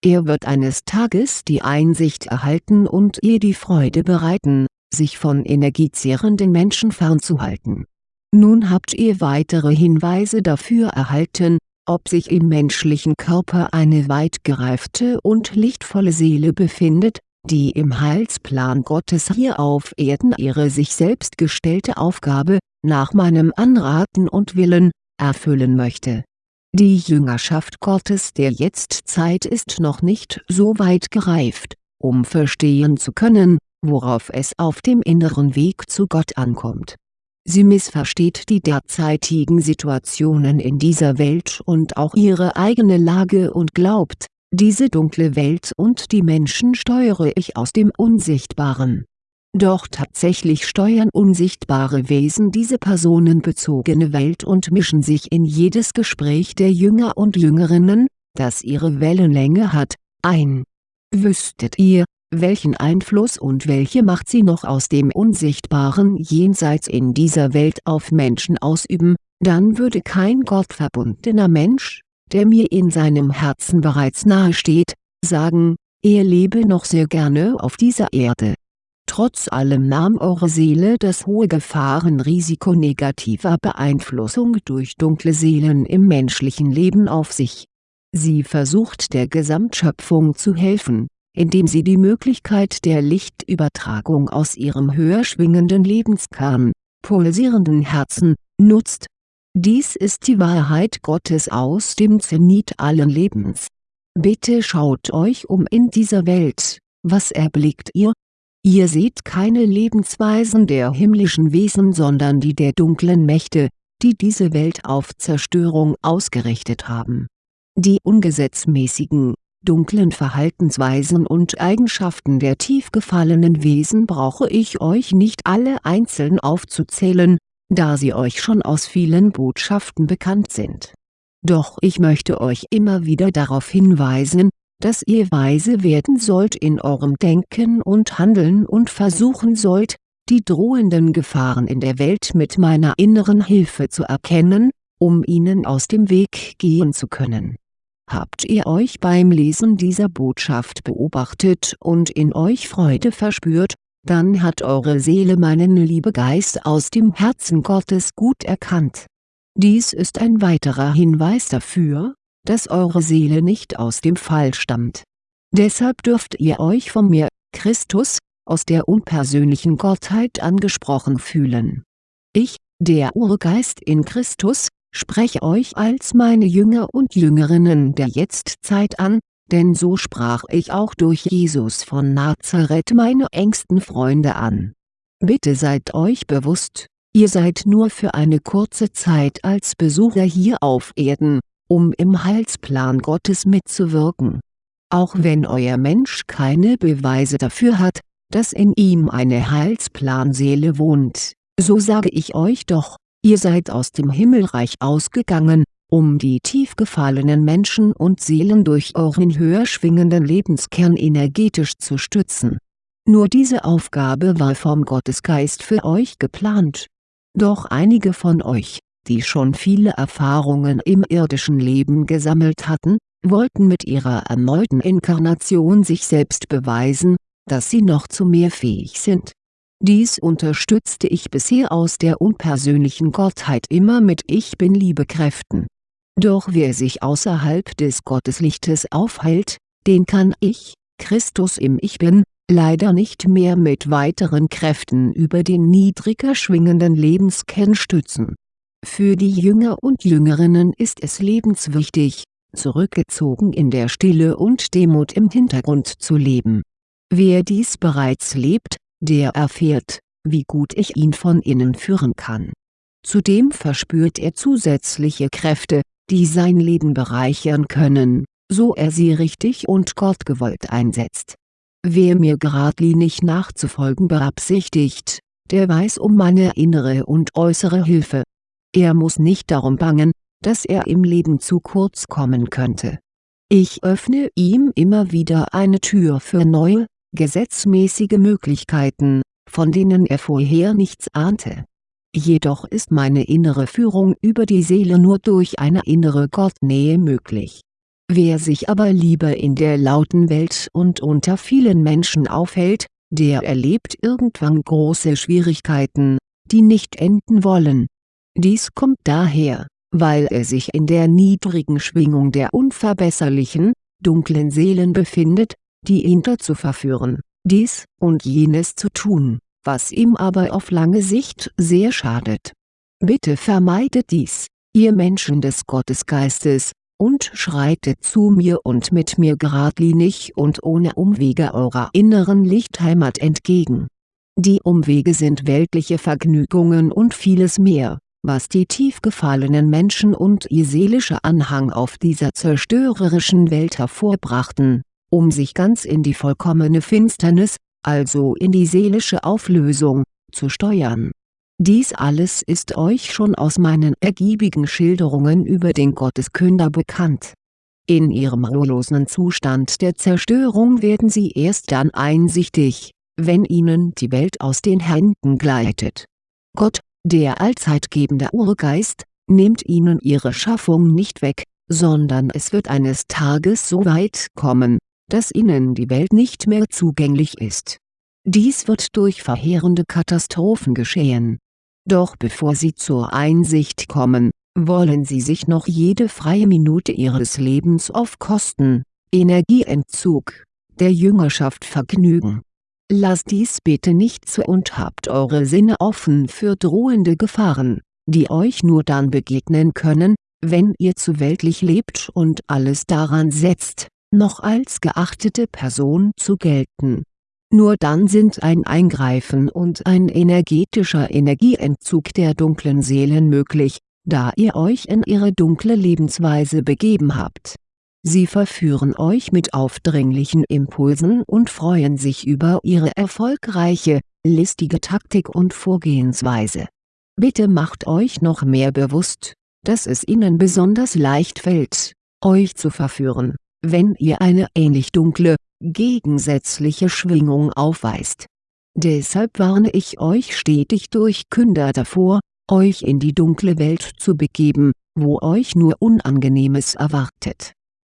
Er wird eines Tages die Einsicht erhalten und ihr die Freude bereiten, sich von energiezehrenden Menschen fernzuhalten. Nun habt ihr weitere Hinweise dafür erhalten, ob sich im menschlichen Körper eine weit gereifte und lichtvolle Seele befindet, die im Heilsplan Gottes hier auf Erden ihre sich selbst gestellte Aufgabe, nach meinem Anraten und Willen, erfüllen möchte. Die Jüngerschaft Gottes der Jetztzeit ist noch nicht so weit gereift, um verstehen zu können, worauf es auf dem inneren Weg zu Gott ankommt Sie missversteht die derzeitigen Situationen in dieser Welt und auch ihre eigene Lage und glaubt, diese dunkle Welt und die Menschen steuere ich aus dem Unsichtbaren. Doch tatsächlich steuern unsichtbare Wesen diese personenbezogene Welt und mischen sich in jedes Gespräch der Jünger und Jüngerinnen, das ihre Wellenlänge hat, ein. Wüsstet ihr, welchen Einfluss und welche Macht sie noch aus dem unsichtbaren Jenseits in dieser Welt auf Menschen ausüben, dann würde kein gottverbundener Mensch, der mir in seinem Herzen bereits nahesteht, sagen, er lebe noch sehr gerne auf dieser Erde. Trotz allem nahm eure Seele das hohe Gefahrenrisiko negativer Beeinflussung durch dunkle Seelen im menschlichen Leben auf sich. Sie versucht der Gesamtschöpfung zu helfen, indem sie die Möglichkeit der Lichtübertragung aus ihrem höher schwingenden Lebenskern, pulsierenden Herzen, nutzt. Dies ist die Wahrheit Gottes aus dem Zenit allen Lebens. Bitte schaut euch um in dieser Welt, was erblickt ihr? Ihr seht keine Lebensweisen der himmlischen Wesen sondern die der dunklen Mächte, die diese Welt auf Zerstörung ausgerichtet haben. Die ungesetzmäßigen, dunklen Verhaltensweisen und Eigenschaften der tief gefallenen Wesen brauche ich euch nicht alle einzeln aufzuzählen, da sie euch schon aus vielen Botschaften bekannt sind. Doch ich möchte euch immer wieder darauf hinweisen, dass ihr weise werden sollt in eurem Denken und Handeln und versuchen sollt, die drohenden Gefahren in der Welt mit meiner inneren Hilfe zu erkennen, um ihnen aus dem Weg gehen zu können Habt ihr euch beim Lesen dieser Botschaft beobachtet und in euch Freude verspürt, dann hat eure Seele meinen Liebegeist aus dem Herzen Gottes gut erkannt. Dies ist ein weiterer Hinweis dafür, dass eure Seele nicht aus dem Fall stammt. Deshalb dürft ihr euch von mir, Christus, aus der unpersönlichen Gottheit angesprochen fühlen. Ich, der Urgeist in Christus, spreche euch als meine Jünger und Jüngerinnen der Jetztzeit an, denn so sprach ich auch durch Jesus von Nazareth meine engsten Freunde an. Bitte seid euch bewusst, ihr seid nur für eine kurze Zeit als Besucher hier auf Erden, um im Heilsplan Gottes mitzuwirken. Auch wenn euer Mensch keine Beweise dafür hat, dass in ihm eine Heilsplanseele wohnt, so sage ich euch doch, ihr seid aus dem Himmelreich ausgegangen, um die tief gefallenen Menschen und Seelen durch euren höher schwingenden Lebenskern energetisch zu stützen. Nur diese Aufgabe war vom Gottesgeist für euch geplant. Doch einige von euch, die schon viele Erfahrungen im irdischen Leben gesammelt hatten, wollten mit ihrer erneuten Inkarnation sich selbst beweisen, dass sie noch zu mehr fähig sind. Dies unterstützte ich bisher aus der unpersönlichen Gottheit immer mit Ich Bin-Liebekräften doch wer sich außerhalb des Gotteslichtes aufhält, den kann ich, Christus im Ich Bin, leider nicht mehr mit weiteren Kräften über den niedriger schwingenden Lebenskern stützen. Für die Jünger und Jüngerinnen ist es lebenswichtig, zurückgezogen in der Stille und Demut im Hintergrund zu leben. Wer dies bereits lebt, der erfährt, wie gut ich ihn von innen führen kann. Zudem verspürt er zusätzliche Kräfte, die sein Leben bereichern können, so er sie richtig und gottgewollt einsetzt. Wer mir geradlinig nachzufolgen beabsichtigt, der weiß um meine innere und äußere Hilfe. Er muss nicht darum bangen, dass er im Leben zu kurz kommen könnte. Ich öffne ihm immer wieder eine Tür für neue, gesetzmäßige Möglichkeiten, von denen er vorher nichts ahnte jedoch ist meine innere Führung über die Seele nur durch eine innere Gottnähe möglich. Wer sich aber lieber in der lauten Welt und unter vielen Menschen aufhält, der erlebt irgendwann große Schwierigkeiten, die nicht enden wollen. Dies kommt daher, weil er sich in der niedrigen Schwingung der unverbesserlichen, dunklen Seelen befindet, die ihn dazu verführen, dies und jenes zu tun was ihm aber auf lange Sicht sehr schadet. Bitte vermeidet dies, ihr Menschen des Gottesgeistes, und schreitet zu mir und mit mir geradlinig und ohne Umwege eurer inneren Lichtheimat entgegen. Die Umwege sind weltliche Vergnügungen und vieles mehr, was die tief gefallenen Menschen und ihr seelischer Anhang auf dieser zerstörerischen Welt hervorbrachten, um sich ganz in die vollkommene Finsternis, also in die seelische Auflösung, zu steuern. Dies alles ist euch schon aus meinen ergiebigen Schilderungen über den Gotteskünder bekannt. In ihrem ruhelosen Zustand der Zerstörung werden sie erst dann einsichtig, wenn ihnen die Welt aus den Händen gleitet. Gott, der allzeitgebende Urgeist, nimmt ihnen ihre Schaffung nicht weg, sondern es wird eines Tages so weit kommen, dass ihnen die Welt nicht mehr zugänglich ist. Dies wird durch verheerende Katastrophen geschehen. Doch bevor sie zur Einsicht kommen, wollen sie sich noch jede freie Minute ihres Lebens auf Kosten, Energieentzug, der Jüngerschaft vergnügen. Lasst dies bitte nicht zu und habt eure Sinne offen für drohende Gefahren, die euch nur dann begegnen können, wenn ihr zu weltlich lebt und alles daran setzt noch als geachtete Person zu gelten. Nur dann sind ein Eingreifen und ein energetischer Energieentzug der dunklen Seelen möglich, da ihr euch in ihre dunkle Lebensweise begeben habt. Sie verführen euch mit aufdringlichen Impulsen und freuen sich über ihre erfolgreiche, listige Taktik und Vorgehensweise. Bitte macht euch noch mehr bewusst, dass es ihnen besonders leicht fällt, euch zu verführen wenn ihr eine ähnlich dunkle, gegensätzliche Schwingung aufweist. Deshalb warne ich euch stetig durch Künder davor, euch in die dunkle Welt zu begeben, wo euch nur Unangenehmes erwartet.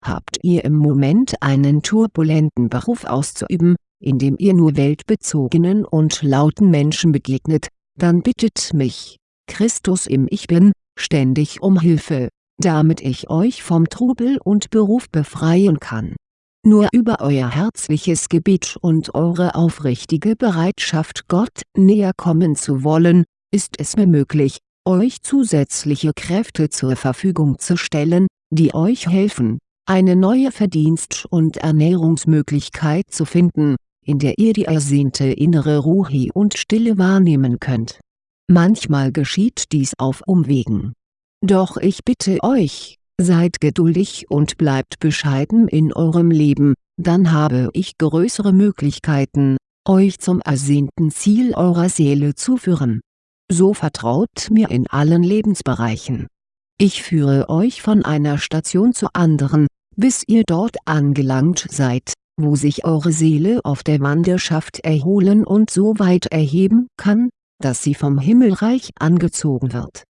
Habt ihr im Moment einen turbulenten Beruf auszuüben, in dem ihr nur weltbezogenen und lauten Menschen begegnet, dann bittet mich, Christus im Ich Bin, ständig um Hilfe damit ich euch vom Trubel und Beruf befreien kann. Nur über euer herzliches Gebet und eure aufrichtige Bereitschaft Gott näher kommen zu wollen, ist es mir möglich, euch zusätzliche Kräfte zur Verfügung zu stellen, die euch helfen, eine neue Verdienst- und Ernährungsmöglichkeit zu finden, in der ihr die ersehnte innere Ruhe und Stille wahrnehmen könnt. Manchmal geschieht dies auf Umwegen doch ich bitte euch, seid geduldig und bleibt bescheiden in eurem Leben, dann habe ich größere Möglichkeiten, euch zum ersehnten Ziel eurer Seele zu führen. So vertraut mir in allen Lebensbereichen. Ich führe euch von einer Station zur anderen, bis ihr dort angelangt seid, wo sich eure Seele auf der Wanderschaft erholen und so weit erheben kann, dass sie vom Himmelreich angezogen wird.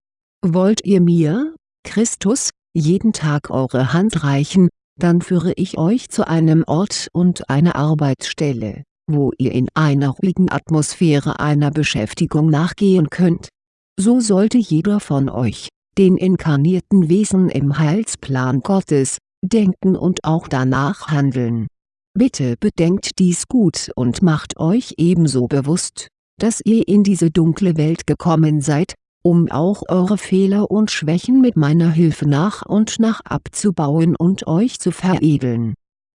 Wollt ihr mir, Christus, jeden Tag eure Hand reichen, dann führe ich euch zu einem Ort und einer Arbeitsstelle, wo ihr in einer ruhigen Atmosphäre einer Beschäftigung nachgehen könnt. So sollte jeder von euch, den inkarnierten Wesen im Heilsplan Gottes, denken und auch danach handeln. Bitte bedenkt dies gut und macht euch ebenso bewusst, dass ihr in diese dunkle Welt gekommen seid, um auch eure Fehler und Schwächen mit meiner Hilfe nach und nach abzubauen und euch zu veredeln.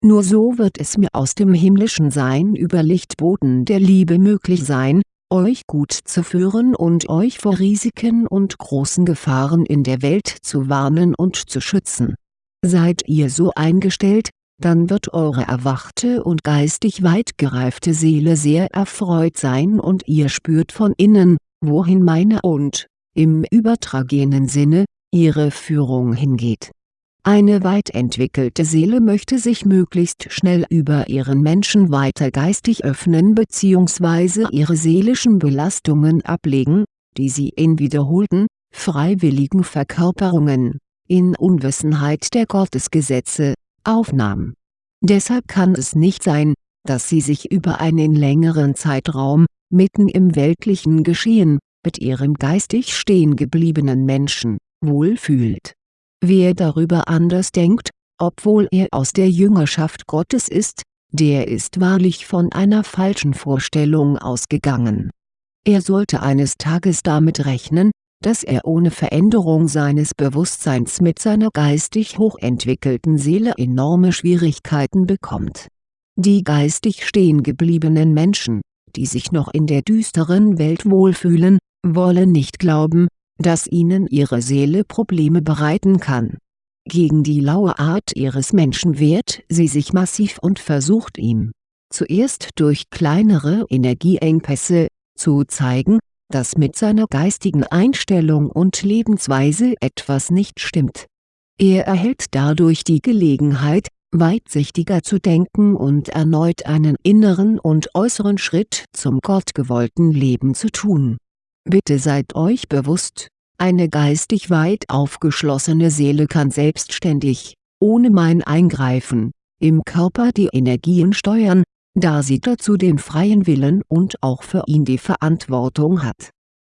Nur so wird es mir aus dem himmlischen Sein über Lichtboden der Liebe möglich sein, euch gut zu führen und euch vor Risiken und großen Gefahren in der Welt zu warnen und zu schützen. Seid ihr so eingestellt, dann wird eure erwachte und geistig weit gereifte Seele sehr erfreut sein und ihr spürt von innen, wohin meine und im übertragenen Sinne, ihre Führung hingeht. Eine weit entwickelte Seele möchte sich möglichst schnell über ihren Menschen weiter geistig öffnen bzw. ihre seelischen Belastungen ablegen, die sie in wiederholten, freiwilligen Verkörperungen, in Unwissenheit der Gottesgesetze, aufnahm. Deshalb kann es nicht sein, dass sie sich über einen längeren Zeitraum, mitten im weltlichen Geschehen, mit ihrem geistig stehen gebliebenen Menschen, wohlfühlt. Wer darüber anders denkt, obwohl er aus der Jüngerschaft Gottes ist, der ist wahrlich von einer falschen Vorstellung ausgegangen. Er sollte eines Tages damit rechnen, dass er ohne Veränderung seines Bewusstseins mit seiner geistig hochentwickelten Seele enorme Schwierigkeiten bekommt. Die geistig stehen gebliebenen Menschen, die sich noch in der düsteren Welt wohlfühlen, wollen nicht glauben, dass ihnen ihre Seele Probleme bereiten kann. Gegen die laue Art ihres Menschen wehrt sie sich massiv und versucht ihm, zuerst durch kleinere Energieengpässe, zu zeigen, dass mit seiner geistigen Einstellung und Lebensweise etwas nicht stimmt. Er erhält dadurch die Gelegenheit, weitsichtiger zu denken und erneut einen inneren und äußeren Schritt zum gottgewollten Leben zu tun Bitte seid euch bewusst, eine geistig weit aufgeschlossene Seele kann selbstständig, ohne mein Eingreifen, im Körper die Energien steuern, da sie dazu den freien Willen und auch für ihn die Verantwortung hat.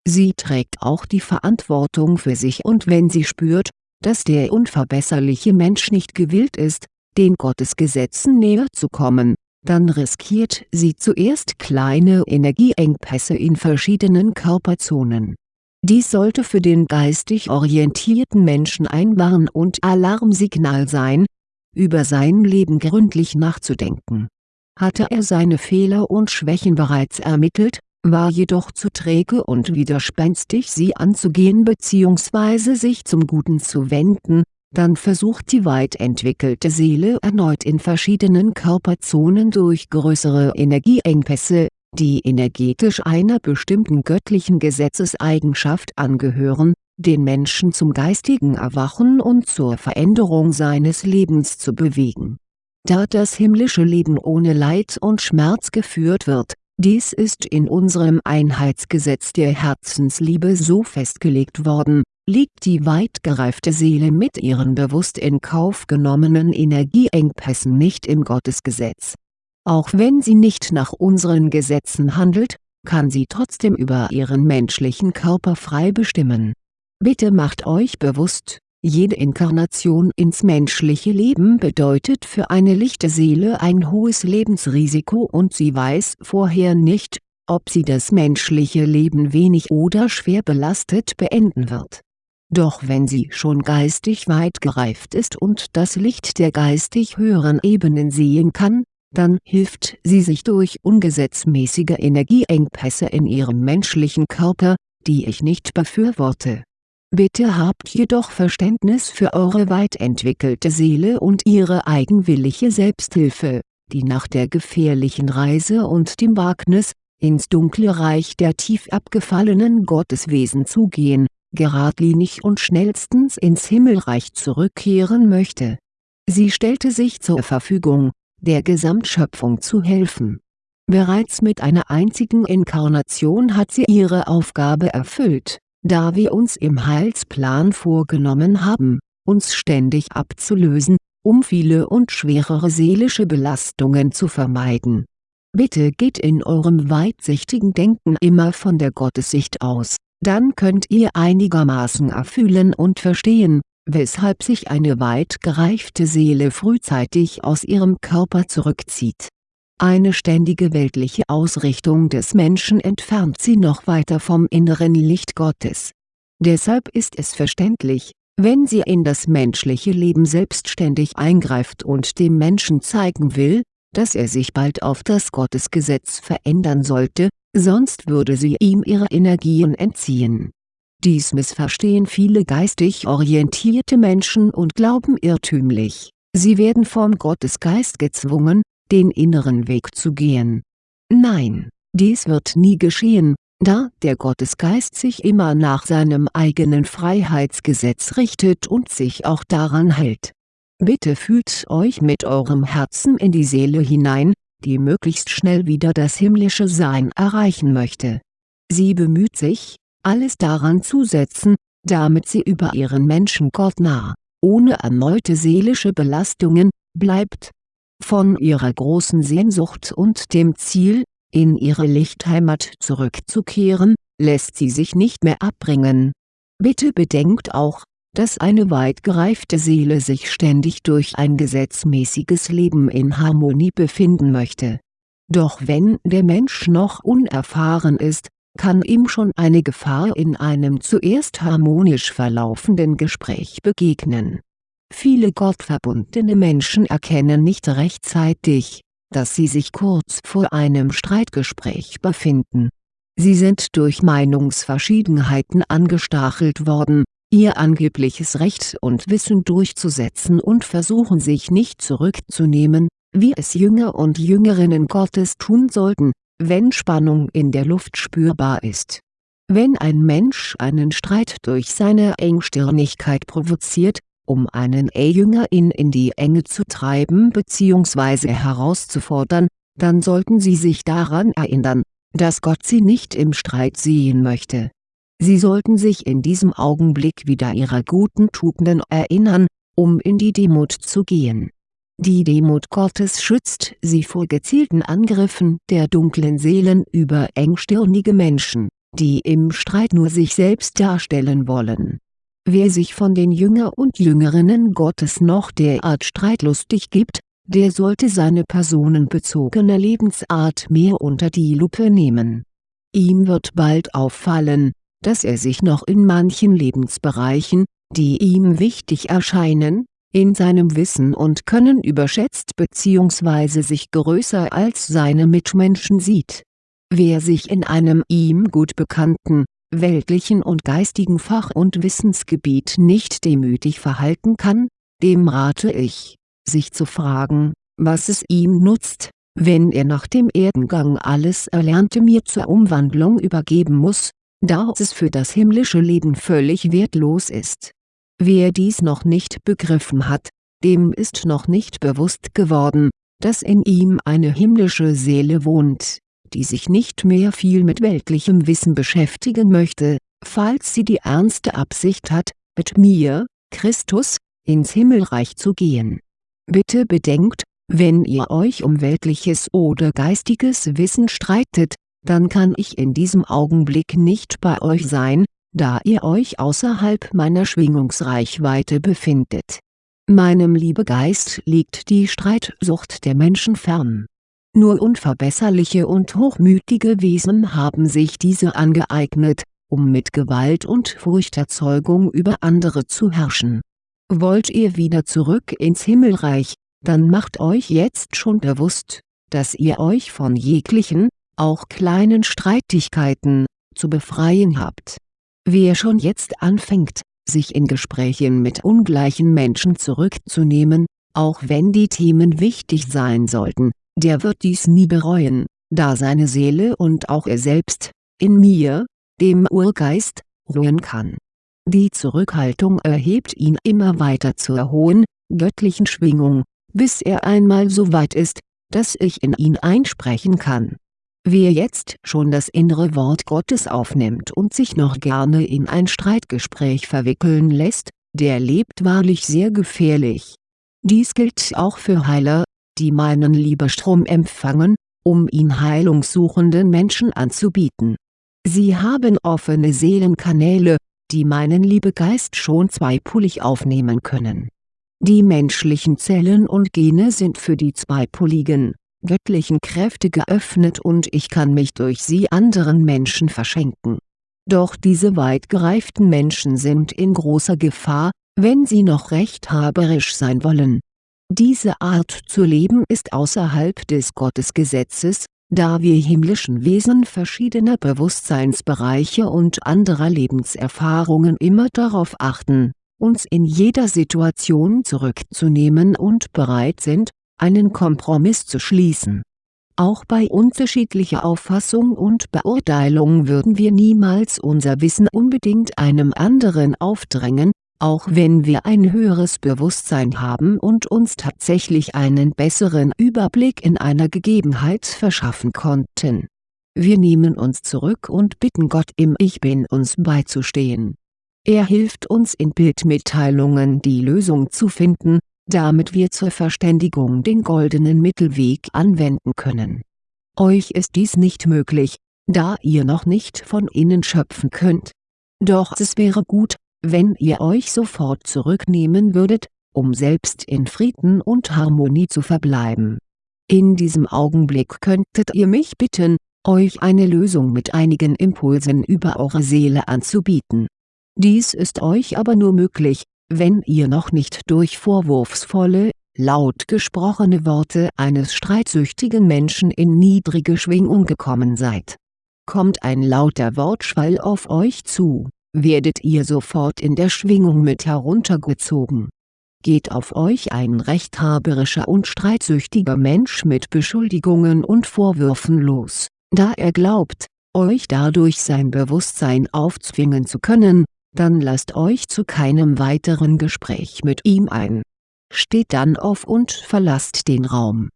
Sie trägt auch die Verantwortung für sich und wenn sie spürt, dass der unverbesserliche Mensch nicht gewillt ist, den Gottesgesetzen näher zu kommen, dann riskiert sie zuerst kleine Energieengpässe in verschiedenen Körperzonen. Dies sollte für den geistig orientierten Menschen ein Warn- und Alarmsignal sein, über sein Leben gründlich nachzudenken. Hatte er seine Fehler und Schwächen bereits ermittelt, war jedoch zu träge und widerspenstig sie anzugehen bzw. sich zum Guten zu wenden, dann versucht die weit entwickelte Seele erneut in verschiedenen Körperzonen durch größere Energieengpässe, die energetisch einer bestimmten göttlichen Gesetzeseigenschaft angehören, den Menschen zum geistigen Erwachen und zur Veränderung seines Lebens zu bewegen. Da das himmlische Leben ohne Leid und Schmerz geführt wird, dies ist in unserem Einheitsgesetz der Herzensliebe so festgelegt worden, liegt die weit gereifte Seele mit ihren bewusst in Kauf genommenen Energieengpässen nicht im Gottesgesetz. Auch wenn sie nicht nach unseren Gesetzen handelt, kann sie trotzdem über ihren menschlichen Körper frei bestimmen. Bitte macht euch bewusst, jede Inkarnation ins menschliche Leben bedeutet für eine lichte Seele ein hohes Lebensrisiko und sie weiß vorher nicht, ob sie das menschliche Leben wenig oder schwer belastet beenden wird doch wenn sie schon geistig weit gereift ist und das Licht der geistig höheren Ebenen sehen kann, dann hilft sie sich durch ungesetzmäßige Energieengpässe in ihrem menschlichen Körper, die ich nicht befürworte. Bitte habt jedoch Verständnis für eure weit entwickelte Seele und ihre eigenwillige Selbsthilfe, die nach der gefährlichen Reise und dem Wagnis, ins dunkle Reich der tief abgefallenen Gotteswesen zu gehen, geradlinig und schnellstens ins Himmelreich zurückkehren möchte. Sie stellte sich zur Verfügung, der Gesamtschöpfung zu helfen. Bereits mit einer einzigen Inkarnation hat sie ihre Aufgabe erfüllt, da wir uns im Heilsplan vorgenommen haben, uns ständig abzulösen, um viele und schwerere seelische Belastungen zu vermeiden. Bitte geht in eurem weitsichtigen Denken immer von der Gottessicht aus, dann könnt ihr einigermaßen erfühlen und verstehen, weshalb sich eine weit gereifte Seele frühzeitig aus ihrem Körper zurückzieht. Eine ständige weltliche Ausrichtung des Menschen entfernt sie noch weiter vom inneren Licht Gottes. Deshalb ist es verständlich, wenn sie in das menschliche Leben selbstständig eingreift und dem Menschen zeigen will, dass er sich bald auf das Gottesgesetz verändern sollte, sonst würde sie ihm ihre Energien entziehen. Dies missverstehen viele geistig orientierte Menschen und glauben irrtümlich, sie werden vom Gottesgeist gezwungen, den inneren Weg zu gehen. Nein, dies wird nie geschehen, da der Gottesgeist sich immer nach seinem eigenen Freiheitsgesetz richtet und sich auch daran hält. Bitte fühlt euch mit eurem Herzen in die Seele hinein, die möglichst schnell wieder das himmlische Sein erreichen möchte. Sie bemüht sich, alles daran zu setzen, damit sie über ihren Menschengott nah, ohne erneute seelische Belastungen, bleibt. Von ihrer großen Sehnsucht und dem Ziel, in ihre Lichtheimat zurückzukehren, lässt sie sich nicht mehr abbringen. Bitte bedenkt auch, dass eine weit gereifte Seele sich ständig durch ein gesetzmäßiges Leben in Harmonie befinden möchte. Doch wenn der Mensch noch unerfahren ist, kann ihm schon eine Gefahr in einem zuerst harmonisch verlaufenden Gespräch begegnen. Viele gottverbundene Menschen erkennen nicht rechtzeitig, dass sie sich kurz vor einem Streitgespräch befinden. Sie sind durch Meinungsverschiedenheiten angestachelt worden, ihr angebliches Recht und Wissen durchzusetzen und versuchen sich nicht zurückzunehmen, wie es Jünger und Jüngerinnen Gottes tun sollten, wenn Spannung in der Luft spürbar ist. Wenn ein Mensch einen Streit durch seine Engstirnigkeit provoziert, um einen E-Jünger in in die Enge zu treiben bzw. herauszufordern, dann sollten sie sich daran erinnern, dass Gott sie nicht im Streit sehen möchte Sie sollten sich in diesem Augenblick wieder ihrer guten Tugenden erinnern, um in die Demut zu gehen. Die Demut Gottes schützt sie vor gezielten Angriffen der dunklen Seelen über engstirnige Menschen, die im Streit nur sich selbst darstellen wollen. Wer sich von den Jünger und Jüngerinnen Gottes noch derart streitlustig gibt, der sollte seine personenbezogene Lebensart mehr unter die Lupe nehmen. Ihm wird bald auffallen, dass er sich noch in manchen Lebensbereichen, die ihm wichtig erscheinen, in seinem Wissen und Können überschätzt bzw. sich größer als seine Mitmenschen sieht. Wer sich in einem ihm gut bekannten, weltlichen und geistigen Fach- und Wissensgebiet nicht demütig verhalten kann, dem rate ich, sich zu fragen, was es ihm nutzt, wenn er nach dem Erdengang alles Erlernte mir zur Umwandlung übergeben muss, da es für das himmlische Leben völlig wertlos ist. Wer dies noch nicht begriffen hat, dem ist noch nicht bewusst geworden, dass in ihm eine himmlische Seele wohnt, die sich nicht mehr viel mit weltlichem Wissen beschäftigen möchte, falls sie die ernste Absicht hat, mit mir, Christus, ins Himmelreich zu gehen. Bitte bedenkt, wenn ihr euch um weltliches oder geistiges Wissen streitet, dann kann ich in diesem Augenblick nicht bei euch sein, da ihr euch außerhalb meiner Schwingungsreichweite befindet. Meinem Liebegeist liegt die Streitsucht der Menschen fern. Nur unverbesserliche und hochmütige Wesen haben sich diese angeeignet, um mit Gewalt und Furchterzeugung über andere zu herrschen. Wollt ihr wieder zurück ins Himmelreich, dann macht euch jetzt schon bewusst, dass ihr euch von jeglichen, auch kleinen Streitigkeiten, zu befreien habt. Wer schon jetzt anfängt, sich in Gesprächen mit ungleichen Menschen zurückzunehmen, auch wenn die Themen wichtig sein sollten, der wird dies nie bereuen, da seine Seele und auch er selbst, in mir, dem Urgeist, ruhen kann. Die Zurückhaltung erhebt ihn immer weiter zur hohen, göttlichen Schwingung, bis er einmal so weit ist, dass ich in ihn einsprechen kann. Wer jetzt schon das innere Wort Gottes aufnimmt und sich noch gerne in ein Streitgespräch verwickeln lässt, der lebt wahrlich sehr gefährlich. Dies gilt auch für Heiler, die meinen Liebestrom empfangen, um ihn heilungssuchenden Menschen anzubieten. Sie haben offene Seelenkanäle, die meinen Liebegeist schon zweipolig aufnehmen können. Die menschlichen Zellen und Gene sind für die zweipoligen, göttlichen Kräfte geöffnet und ich kann mich durch sie anderen Menschen verschenken. Doch diese weit gereiften Menschen sind in großer Gefahr, wenn sie noch rechthaberisch sein wollen. Diese Art zu leben ist außerhalb des Gottesgesetzes, da wir himmlischen Wesen verschiedener Bewusstseinsbereiche und anderer Lebenserfahrungen immer darauf achten, uns in jeder Situation zurückzunehmen und bereit sind, einen Kompromiss zu schließen. Auch bei unterschiedlicher Auffassung und Beurteilung würden wir niemals unser Wissen unbedingt einem anderen aufdrängen, auch wenn wir ein höheres Bewusstsein haben und uns tatsächlich einen besseren Überblick in einer Gegebenheit verschaffen konnten. Wir nehmen uns zurück und bitten Gott im Ich Bin uns beizustehen. Er hilft uns in Bildmitteilungen die Lösung zu finden, damit wir zur Verständigung den goldenen Mittelweg anwenden können. Euch ist dies nicht möglich, da ihr noch nicht von innen schöpfen könnt. Doch es wäre gut, wenn ihr euch sofort zurücknehmen würdet, um selbst in Frieden und Harmonie zu verbleiben. In diesem Augenblick könntet ihr mich bitten, euch eine Lösung mit einigen Impulsen über eure Seele anzubieten. Dies ist euch aber nur möglich, wenn ihr noch nicht durch vorwurfsvolle, laut gesprochene Worte eines streitsüchtigen Menschen in niedrige Schwingung gekommen seid. Kommt ein lauter Wortschwall auf euch zu werdet ihr sofort in der Schwingung mit heruntergezogen. Geht auf euch ein rechthaberischer und streitsüchtiger Mensch mit Beschuldigungen und Vorwürfen los, da er glaubt, euch dadurch sein Bewusstsein aufzwingen zu können, dann lasst euch zu keinem weiteren Gespräch mit ihm ein. Steht dann auf und verlasst den Raum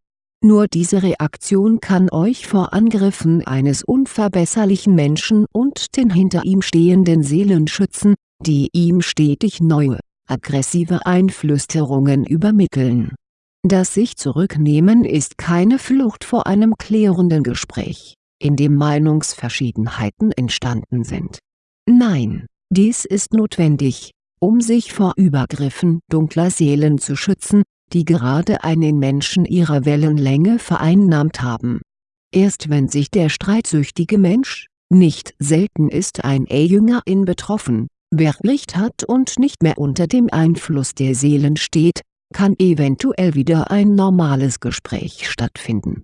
nur diese Reaktion kann euch vor Angriffen eines unverbesserlichen Menschen und den hinter ihm stehenden Seelen schützen, die ihm stetig neue, aggressive Einflüsterungen übermitteln. Das sich zurücknehmen ist keine Flucht vor einem klärenden Gespräch, in dem Meinungsverschiedenheiten entstanden sind. Nein, dies ist notwendig, um sich vor Übergriffen dunkler Seelen zu schützen, die gerade einen Menschen ihrer Wellenlänge vereinnahmt haben. Erst wenn sich der streitsüchtige Mensch, nicht selten ist ein E-Jüngerin betroffen, beruhigt hat und nicht mehr unter dem Einfluss der Seelen steht, kann eventuell wieder ein normales Gespräch stattfinden.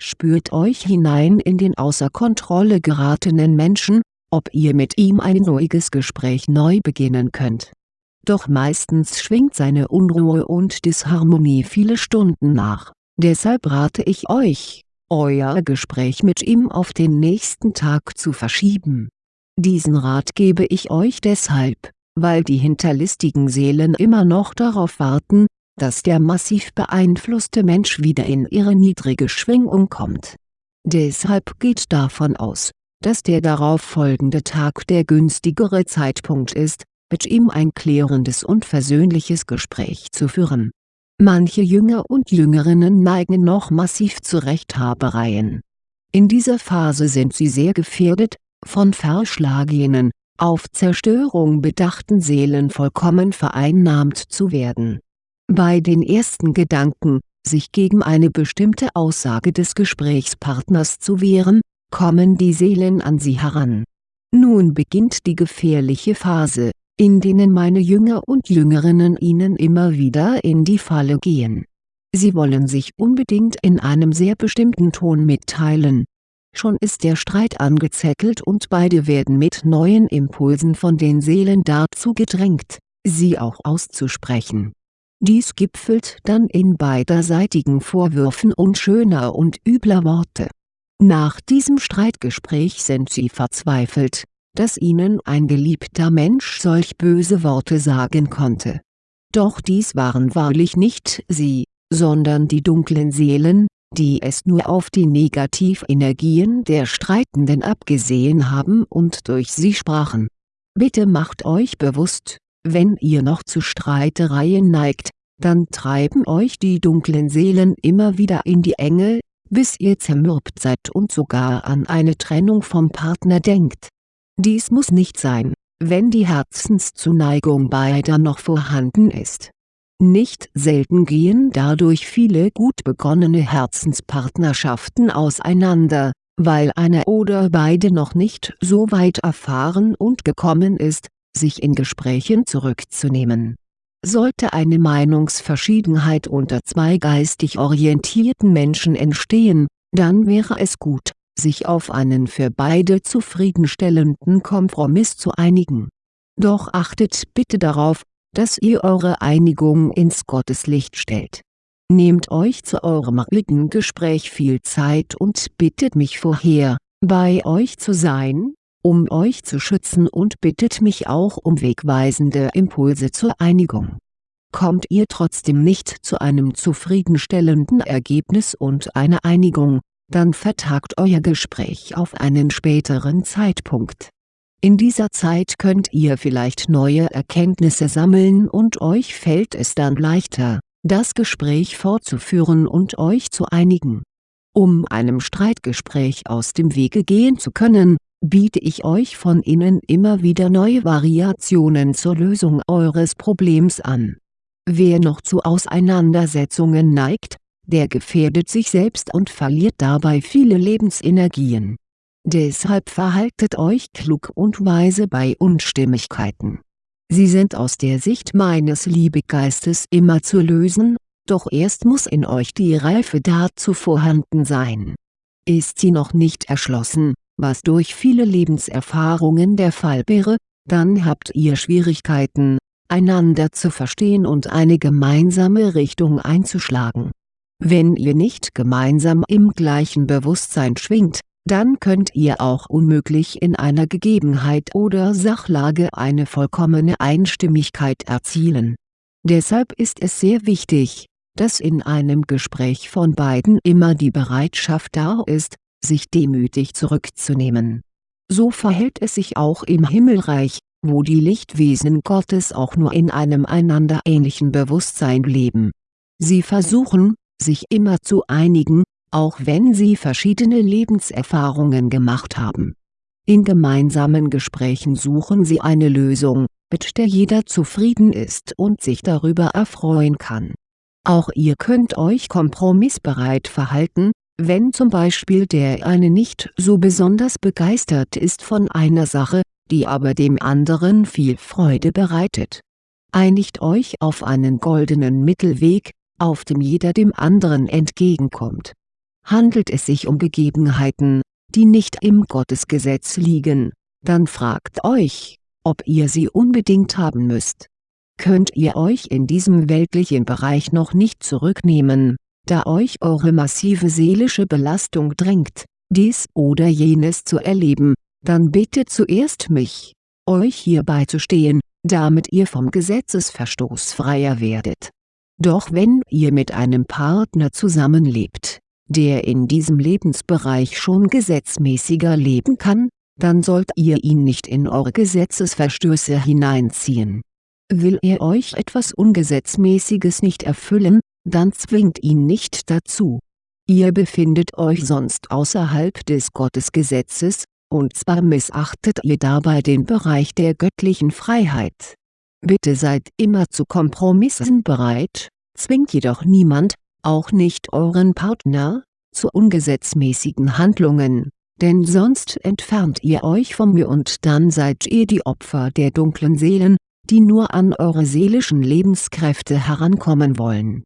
Spürt euch hinein in den außer Kontrolle geratenen Menschen, ob ihr mit ihm ein ruhiges Gespräch neu beginnen könnt doch meistens schwingt seine Unruhe und Disharmonie viele Stunden nach, deshalb rate ich euch, euer Gespräch mit ihm auf den nächsten Tag zu verschieben. Diesen Rat gebe ich euch deshalb, weil die hinterlistigen Seelen immer noch darauf warten, dass der massiv beeinflusste Mensch wieder in ihre niedrige Schwingung kommt. Deshalb geht davon aus, dass der darauf folgende Tag der günstigere Zeitpunkt ist, mit ihm ein klärendes und versöhnliches Gespräch zu führen. Manche Jünger und Jüngerinnen neigen noch massiv zu Rechthabereien. In dieser Phase sind sie sehr gefährdet, von verschlagenen, auf Zerstörung bedachten Seelen vollkommen vereinnahmt zu werden. Bei den ersten Gedanken, sich gegen eine bestimmte Aussage des Gesprächspartners zu wehren, kommen die Seelen an sie heran. Nun beginnt die gefährliche Phase, in denen meine Jünger und Jüngerinnen ihnen immer wieder in die Falle gehen. Sie wollen sich unbedingt in einem sehr bestimmten Ton mitteilen. Schon ist der Streit angezettelt und beide werden mit neuen Impulsen von den Seelen dazu gedrängt, sie auch auszusprechen. Dies gipfelt dann in beiderseitigen Vorwürfen unschöner und übler Worte. Nach diesem Streitgespräch sind sie verzweifelt, dass ihnen ein geliebter Mensch solch böse Worte sagen konnte. Doch dies waren wahrlich nicht sie, sondern die dunklen Seelen, die es nur auf die Negativenergien der Streitenden abgesehen haben und durch sie sprachen. Bitte macht euch bewusst, wenn ihr noch zu Streitereien neigt, dann treiben euch die dunklen Seelen immer wieder in die Enge, bis ihr zermürbt seid und sogar an eine Trennung vom Partner denkt. Dies muss nicht sein, wenn die Herzenszuneigung beider noch vorhanden ist. Nicht selten gehen dadurch viele gut begonnene Herzenspartnerschaften auseinander, weil einer oder beide noch nicht so weit erfahren und gekommen ist, sich in Gesprächen zurückzunehmen. Sollte eine Meinungsverschiedenheit unter zwei geistig orientierten Menschen entstehen, dann wäre es gut, sich auf einen für beide zufriedenstellenden Kompromiss zu einigen. Doch achtet bitte darauf, dass ihr eure Einigung ins Gotteslicht stellt. Nehmt euch zu eurem heutigen Gespräch viel Zeit und bittet mich vorher, bei euch zu sein, um euch zu schützen und bittet mich auch um wegweisende Impulse zur Einigung. Kommt ihr trotzdem nicht zu einem zufriedenstellenden Ergebnis und einer Einigung, dann vertagt euer Gespräch auf einen späteren Zeitpunkt. In dieser Zeit könnt ihr vielleicht neue Erkenntnisse sammeln und euch fällt es dann leichter, das Gespräch fortzuführen und euch zu einigen. Um einem Streitgespräch aus dem Wege gehen zu können, biete ich euch von innen immer wieder neue Variationen zur Lösung eures Problems an. Wer noch zu Auseinandersetzungen neigt, der gefährdet sich selbst und verliert dabei viele Lebensenergien. Deshalb verhaltet euch klug und weise bei Unstimmigkeiten. Sie sind aus der Sicht meines Liebegeistes immer zu lösen, doch erst muss in euch die Reife dazu vorhanden sein. Ist sie noch nicht erschlossen, was durch viele Lebenserfahrungen der Fall wäre, dann habt ihr Schwierigkeiten, einander zu verstehen und eine gemeinsame Richtung einzuschlagen wenn ihr nicht gemeinsam im gleichen Bewusstsein schwingt, dann könnt ihr auch unmöglich in einer Gegebenheit oder Sachlage eine vollkommene Einstimmigkeit erzielen. Deshalb ist es sehr wichtig, dass in einem Gespräch von beiden immer die Bereitschaft da ist, sich demütig zurückzunehmen. So verhält es sich auch im Himmelreich, wo die Lichtwesen Gottes auch nur in einem einander ähnlichen Bewusstsein leben. Sie versuchen, sich immer zu einigen, auch wenn sie verschiedene Lebenserfahrungen gemacht haben. In gemeinsamen Gesprächen suchen sie eine Lösung, mit der jeder zufrieden ist und sich darüber erfreuen kann. Auch ihr könnt euch kompromissbereit verhalten, wenn zum Beispiel der eine nicht so besonders begeistert ist von einer Sache, die aber dem anderen viel Freude bereitet. Einigt euch auf einen goldenen Mittelweg, auf dem jeder dem anderen entgegenkommt. Handelt es sich um Gegebenheiten, die nicht im Gottesgesetz liegen, dann fragt euch, ob ihr sie unbedingt haben müsst. Könnt ihr euch in diesem weltlichen Bereich noch nicht zurücknehmen, da euch eure massive seelische Belastung drängt, dies oder jenes zu erleben, dann bittet zuerst mich, euch hierbei zu stehen, damit ihr vom Gesetzesverstoß freier werdet doch wenn ihr mit einem Partner zusammenlebt, der in diesem Lebensbereich schon gesetzmäßiger leben kann, dann sollt ihr ihn nicht in eure Gesetzesverstöße hineinziehen. Will er euch etwas Ungesetzmäßiges nicht erfüllen, dann zwingt ihn nicht dazu. Ihr befindet euch sonst außerhalb des Gottesgesetzes, und zwar missachtet ihr dabei den Bereich der göttlichen Freiheit Bitte seid immer zu Kompromissen bereit, zwingt jedoch niemand, auch nicht euren Partner, zu ungesetzmäßigen Handlungen, denn sonst entfernt ihr euch von mir und dann seid ihr die Opfer der dunklen Seelen, die nur an eure seelischen Lebenskräfte herankommen wollen.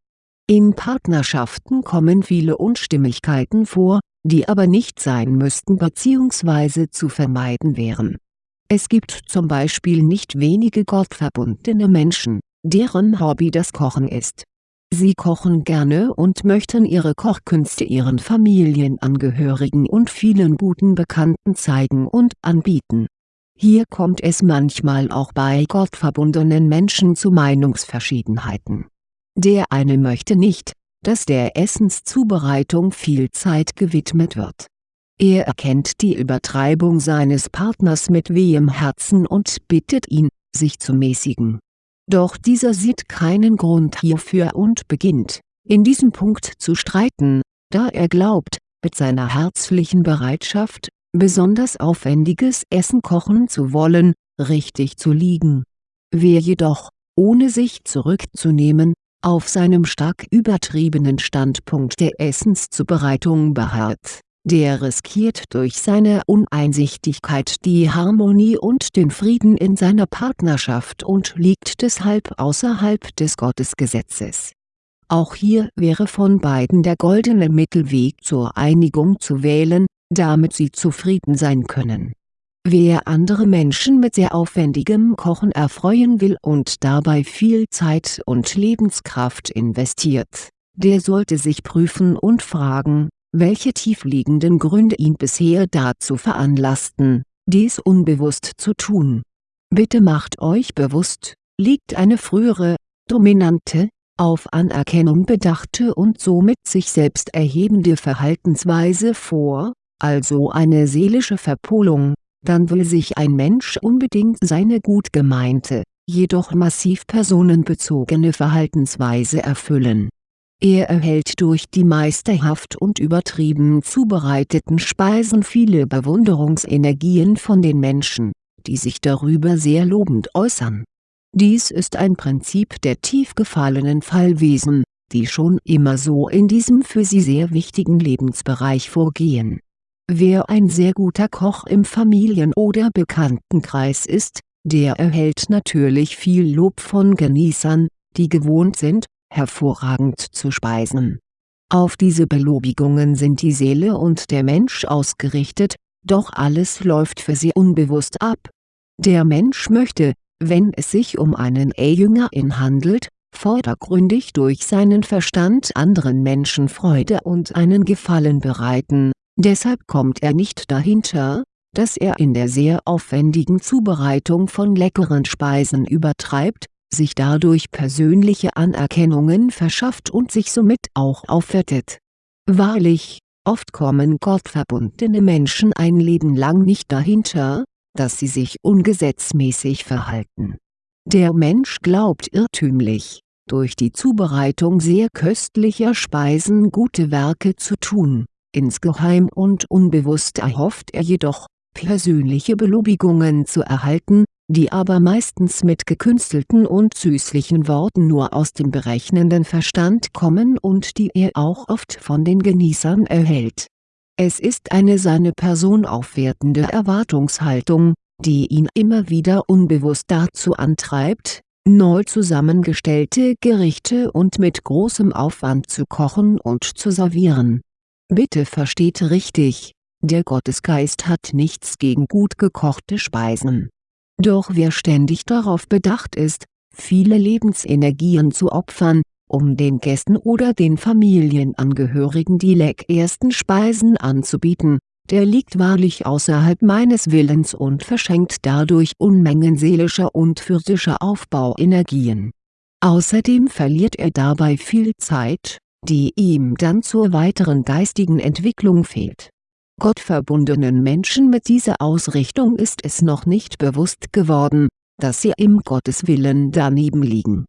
In Partnerschaften kommen viele Unstimmigkeiten vor, die aber nicht sein müssten bzw. zu vermeiden wären es gibt zum Beispiel nicht wenige gottverbundene Menschen, deren Hobby das Kochen ist. Sie kochen gerne und möchten ihre Kochkünste ihren Familienangehörigen und vielen guten Bekannten zeigen und anbieten. Hier kommt es manchmal auch bei gottverbundenen Menschen zu Meinungsverschiedenheiten. Der eine möchte nicht, dass der Essenszubereitung viel Zeit gewidmet wird. Er erkennt die Übertreibung seines Partners mit wehem Herzen und bittet ihn, sich zu mäßigen. Doch dieser sieht keinen Grund hierfür und beginnt, in diesem Punkt zu streiten, da er glaubt, mit seiner herzlichen Bereitschaft, besonders aufwendiges Essen kochen zu wollen, richtig zu liegen. Wer jedoch, ohne sich zurückzunehmen, auf seinem stark übertriebenen Standpunkt der Essenszubereitung beharrt, der riskiert durch seine Uneinsichtigkeit die Harmonie und den Frieden in seiner Partnerschaft und liegt deshalb außerhalb des Gottesgesetzes. Auch hier wäre von beiden der goldene Mittelweg zur Einigung zu wählen, damit sie zufrieden sein können Wer andere Menschen mit sehr aufwendigem Kochen erfreuen will und dabei viel Zeit und Lebenskraft investiert, der sollte sich prüfen und fragen, welche tiefliegenden Gründe ihn bisher dazu veranlassten, dies unbewusst zu tun. Bitte macht euch bewusst, liegt eine frühere, dominante, auf Anerkennung bedachte und somit sich selbst erhebende Verhaltensweise vor, also eine seelische Verpolung, dann will sich ein Mensch unbedingt seine gut gemeinte, jedoch massiv personenbezogene Verhaltensweise erfüllen. Er erhält durch die meisterhaft und übertrieben zubereiteten Speisen viele Bewunderungsenergien von den Menschen, die sich darüber sehr lobend äußern. Dies ist ein Prinzip der tief gefallenen Fallwesen, die schon immer so in diesem für sie sehr wichtigen Lebensbereich vorgehen Wer ein sehr guter Koch im Familien- oder Bekanntenkreis ist, der erhält natürlich viel Lob von Genießern, die gewohnt sind, hervorragend zu speisen. Auf diese Belobigungen sind die Seele und der Mensch ausgerichtet, doch alles läuft für sie unbewusst ab. Der Mensch möchte, wenn es sich um einen E-Jüngerin handelt, vordergründig durch seinen Verstand anderen Menschen Freude und einen Gefallen bereiten Deshalb kommt er nicht dahinter, dass er in der sehr aufwendigen Zubereitung von leckeren Speisen übertreibt, sich dadurch persönliche Anerkennungen verschafft und sich somit auch aufwertet. Wahrlich, oft kommen gottverbundene Menschen ein Leben lang nicht dahinter, dass sie sich ungesetzmäßig verhalten. Der Mensch glaubt irrtümlich, durch die Zubereitung sehr köstlicher Speisen gute Werke zu tun Insgeheim und unbewusst erhofft er jedoch, persönliche Belobigungen zu erhalten, die aber meistens mit gekünstelten und süßlichen Worten nur aus dem berechnenden Verstand kommen und die er auch oft von den Genießern erhält. Es ist eine seine Person aufwertende Erwartungshaltung, die ihn immer wieder unbewusst dazu antreibt, neu zusammengestellte Gerichte und mit großem Aufwand zu kochen und zu servieren Bitte versteht richtig, der Gottesgeist hat nichts gegen gut gekochte Speisen. Doch wer ständig darauf bedacht ist, viele Lebensenergien zu opfern, um den Gästen oder den Familienangehörigen die leckersten Speisen anzubieten, der liegt wahrlich außerhalb meines Willens und verschenkt dadurch Unmengen seelischer und physischer Aufbauenergien. Außerdem verliert er dabei viel Zeit, die ihm dann zur weiteren geistigen Entwicklung fehlt. Gottverbundenen Menschen mit dieser Ausrichtung ist es noch nicht bewusst geworden, dass sie im Gotteswillen daneben liegen.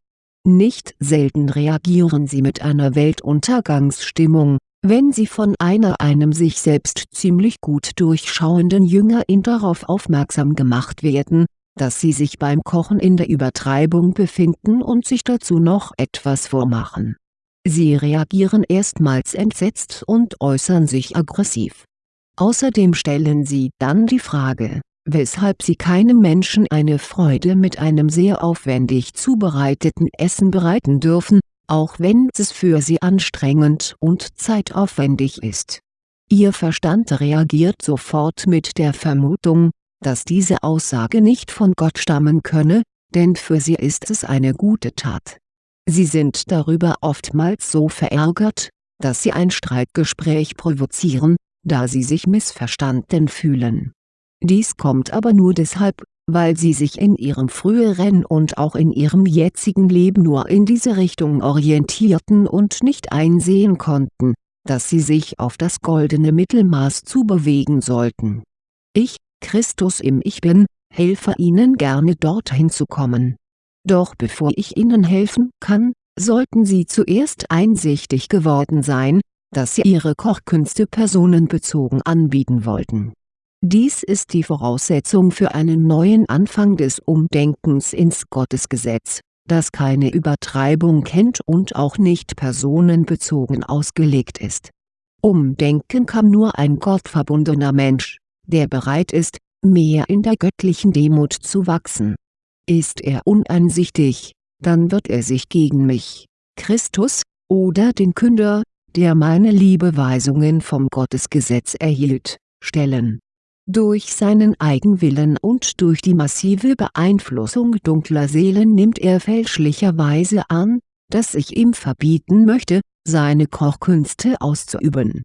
Nicht selten reagieren sie mit einer Weltuntergangsstimmung, wenn sie von einer einem sich selbst ziemlich gut durchschauenden Jüngerin darauf aufmerksam gemacht werden, dass sie sich beim Kochen in der Übertreibung befinden und sich dazu noch etwas vormachen Sie reagieren erstmals entsetzt und äußern sich aggressiv. Außerdem stellen sie dann die Frage, weshalb sie keinem Menschen eine Freude mit einem sehr aufwendig zubereiteten Essen bereiten dürfen, auch wenn es für sie anstrengend und zeitaufwendig ist. Ihr Verstand reagiert sofort mit der Vermutung, dass diese Aussage nicht von Gott stammen könne, denn für sie ist es eine gute Tat. Sie sind darüber oftmals so verärgert, dass sie ein Streitgespräch provozieren, da sie sich missverstanden fühlen. Dies kommt aber nur deshalb, weil sie sich in ihrem früheren und auch in ihrem jetzigen Leben nur in diese Richtung orientierten und nicht einsehen konnten, dass sie sich auf das goldene Mittelmaß zubewegen sollten. Ich, Christus im Ich Bin, helfe ihnen gerne dorthin zu kommen. Doch bevor ich ihnen helfen kann, sollten sie zuerst einsichtig geworden sein, dass sie ihre Kochkünste personenbezogen anbieten wollten. Dies ist die Voraussetzung für einen neuen Anfang des Umdenkens ins Gottesgesetz, das keine Übertreibung kennt und auch nicht personenbezogen ausgelegt ist. Umdenken kann nur ein gottverbundener Mensch, der bereit ist, mehr in der göttlichen Demut zu wachsen. Ist er uneinsichtig, dann wird er sich gegen mich, Christus, oder den Künder, der meine Liebeweisungen vom Gottesgesetz erhielt, stellen. Durch seinen Eigenwillen und durch die massive Beeinflussung dunkler Seelen nimmt er fälschlicherweise an, dass ich ihm verbieten möchte, seine Kochkünste auszuüben.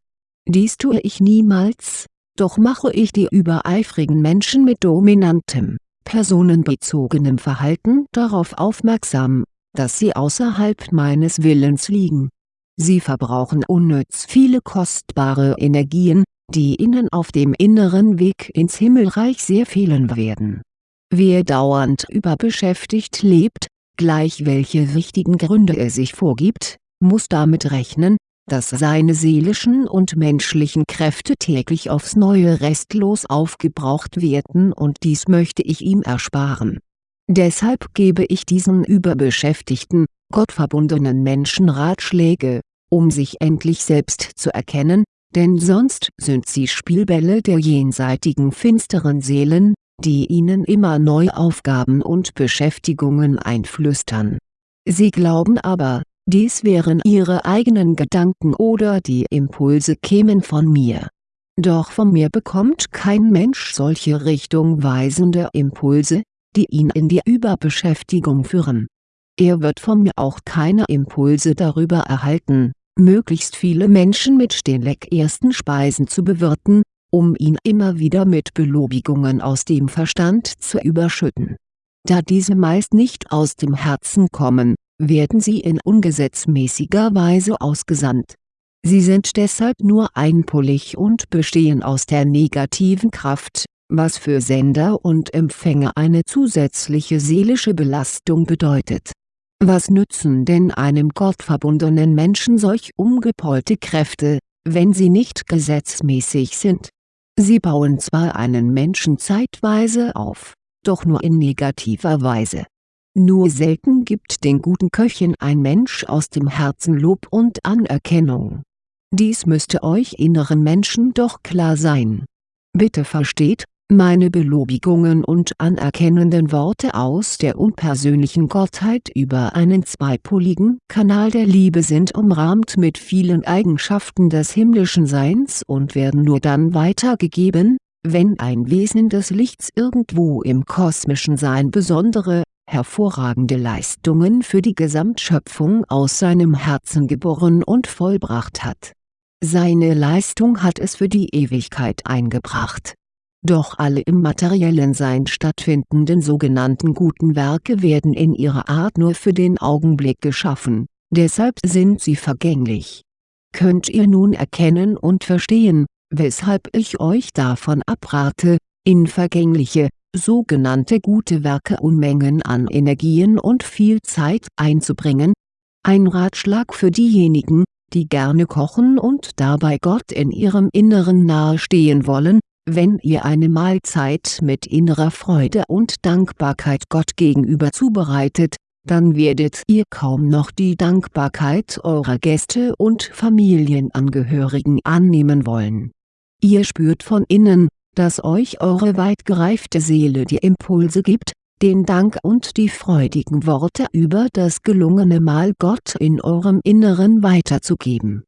Dies tue ich niemals, doch mache ich die übereifrigen Menschen mit dominantem, personenbezogenem Verhalten darauf aufmerksam, dass sie außerhalb meines Willens liegen. Sie verbrauchen unnütz viele kostbare Energien, die ihnen auf dem inneren Weg ins Himmelreich sehr fehlen werden. Wer dauernd überbeschäftigt lebt, gleich welche wichtigen Gründe er sich vorgibt, muss damit rechnen, dass seine seelischen und menschlichen Kräfte täglich aufs Neue restlos aufgebraucht werden und dies möchte ich ihm ersparen. Deshalb gebe ich diesen überbeschäftigten, gottverbundenen Menschen Ratschläge, um sich endlich selbst zu erkennen, denn sonst sind sie Spielbälle der jenseitigen finsteren Seelen, die ihnen immer neue Aufgaben und Beschäftigungen einflüstern. Sie glauben aber, dies wären ihre eigenen Gedanken oder die Impulse kämen von mir. Doch von mir bekommt kein Mensch solche richtungweisende Impulse, die ihn in die Überbeschäftigung führen. Er wird von mir auch keine Impulse darüber erhalten, möglichst viele Menschen mit den leckersten Speisen zu bewirten, um ihn immer wieder mit Belobigungen aus dem Verstand zu überschütten. Da diese meist nicht aus dem Herzen kommen, werden sie in ungesetzmäßiger Weise ausgesandt. Sie sind deshalb nur einpolig und bestehen aus der negativen Kraft, was für Sender und Empfänger eine zusätzliche seelische Belastung bedeutet. Was nützen denn einem gottverbundenen Menschen solch umgepolte Kräfte, wenn sie nicht gesetzmäßig sind? Sie bauen zwar einen Menschen zeitweise auf, doch nur in negativer Weise nur selten gibt den guten Köchen ein Mensch aus dem Herzen Lob und Anerkennung. Dies müsste euch inneren Menschen doch klar sein. Bitte versteht, meine Belobigungen und anerkennenden Worte aus der unpersönlichen Gottheit über einen zweipoligen Kanal der Liebe sind umrahmt mit vielen Eigenschaften des himmlischen Seins und werden nur dann weitergegeben, wenn ein Wesen des Lichts irgendwo im kosmischen Sein besondere, hervorragende Leistungen für die Gesamtschöpfung aus seinem Herzen geboren und vollbracht hat. Seine Leistung hat es für die Ewigkeit eingebracht. Doch alle im materiellen Sein stattfindenden sogenannten guten Werke werden in ihrer Art nur für den Augenblick geschaffen, deshalb sind sie vergänglich. Könnt ihr nun erkennen und verstehen, weshalb ich euch davon abrate, in vergängliche, sogenannte gute Werke Unmengen an Energien und viel Zeit einzubringen? Ein Ratschlag für diejenigen, die gerne kochen und dabei Gott in ihrem Inneren nahestehen wollen, wenn ihr eine Mahlzeit mit innerer Freude und Dankbarkeit Gott gegenüber zubereitet, dann werdet ihr kaum noch die Dankbarkeit eurer Gäste und Familienangehörigen annehmen wollen. Ihr spürt von innen, dass euch eure weit gereifte Seele die Impulse gibt, den Dank und die freudigen Worte über das gelungene Mahl Gott in eurem Inneren weiterzugeben.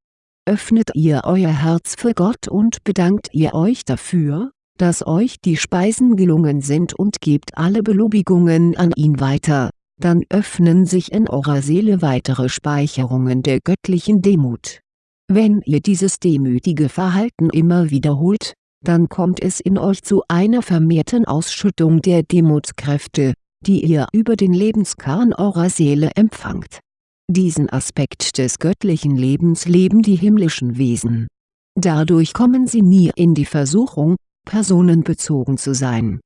Öffnet ihr euer Herz für Gott und bedankt ihr euch dafür, dass euch die Speisen gelungen sind und gebt alle Belobigungen an ihn weiter, dann öffnen sich in eurer Seele weitere Speicherungen der göttlichen Demut. Wenn ihr dieses demütige Verhalten immer wiederholt, dann kommt es in euch zu einer vermehrten Ausschüttung der Demutskräfte, die ihr über den Lebenskern eurer Seele empfangt. Diesen Aspekt des göttlichen Lebens leben die himmlischen Wesen. Dadurch kommen sie nie in die Versuchung, personenbezogen zu sein.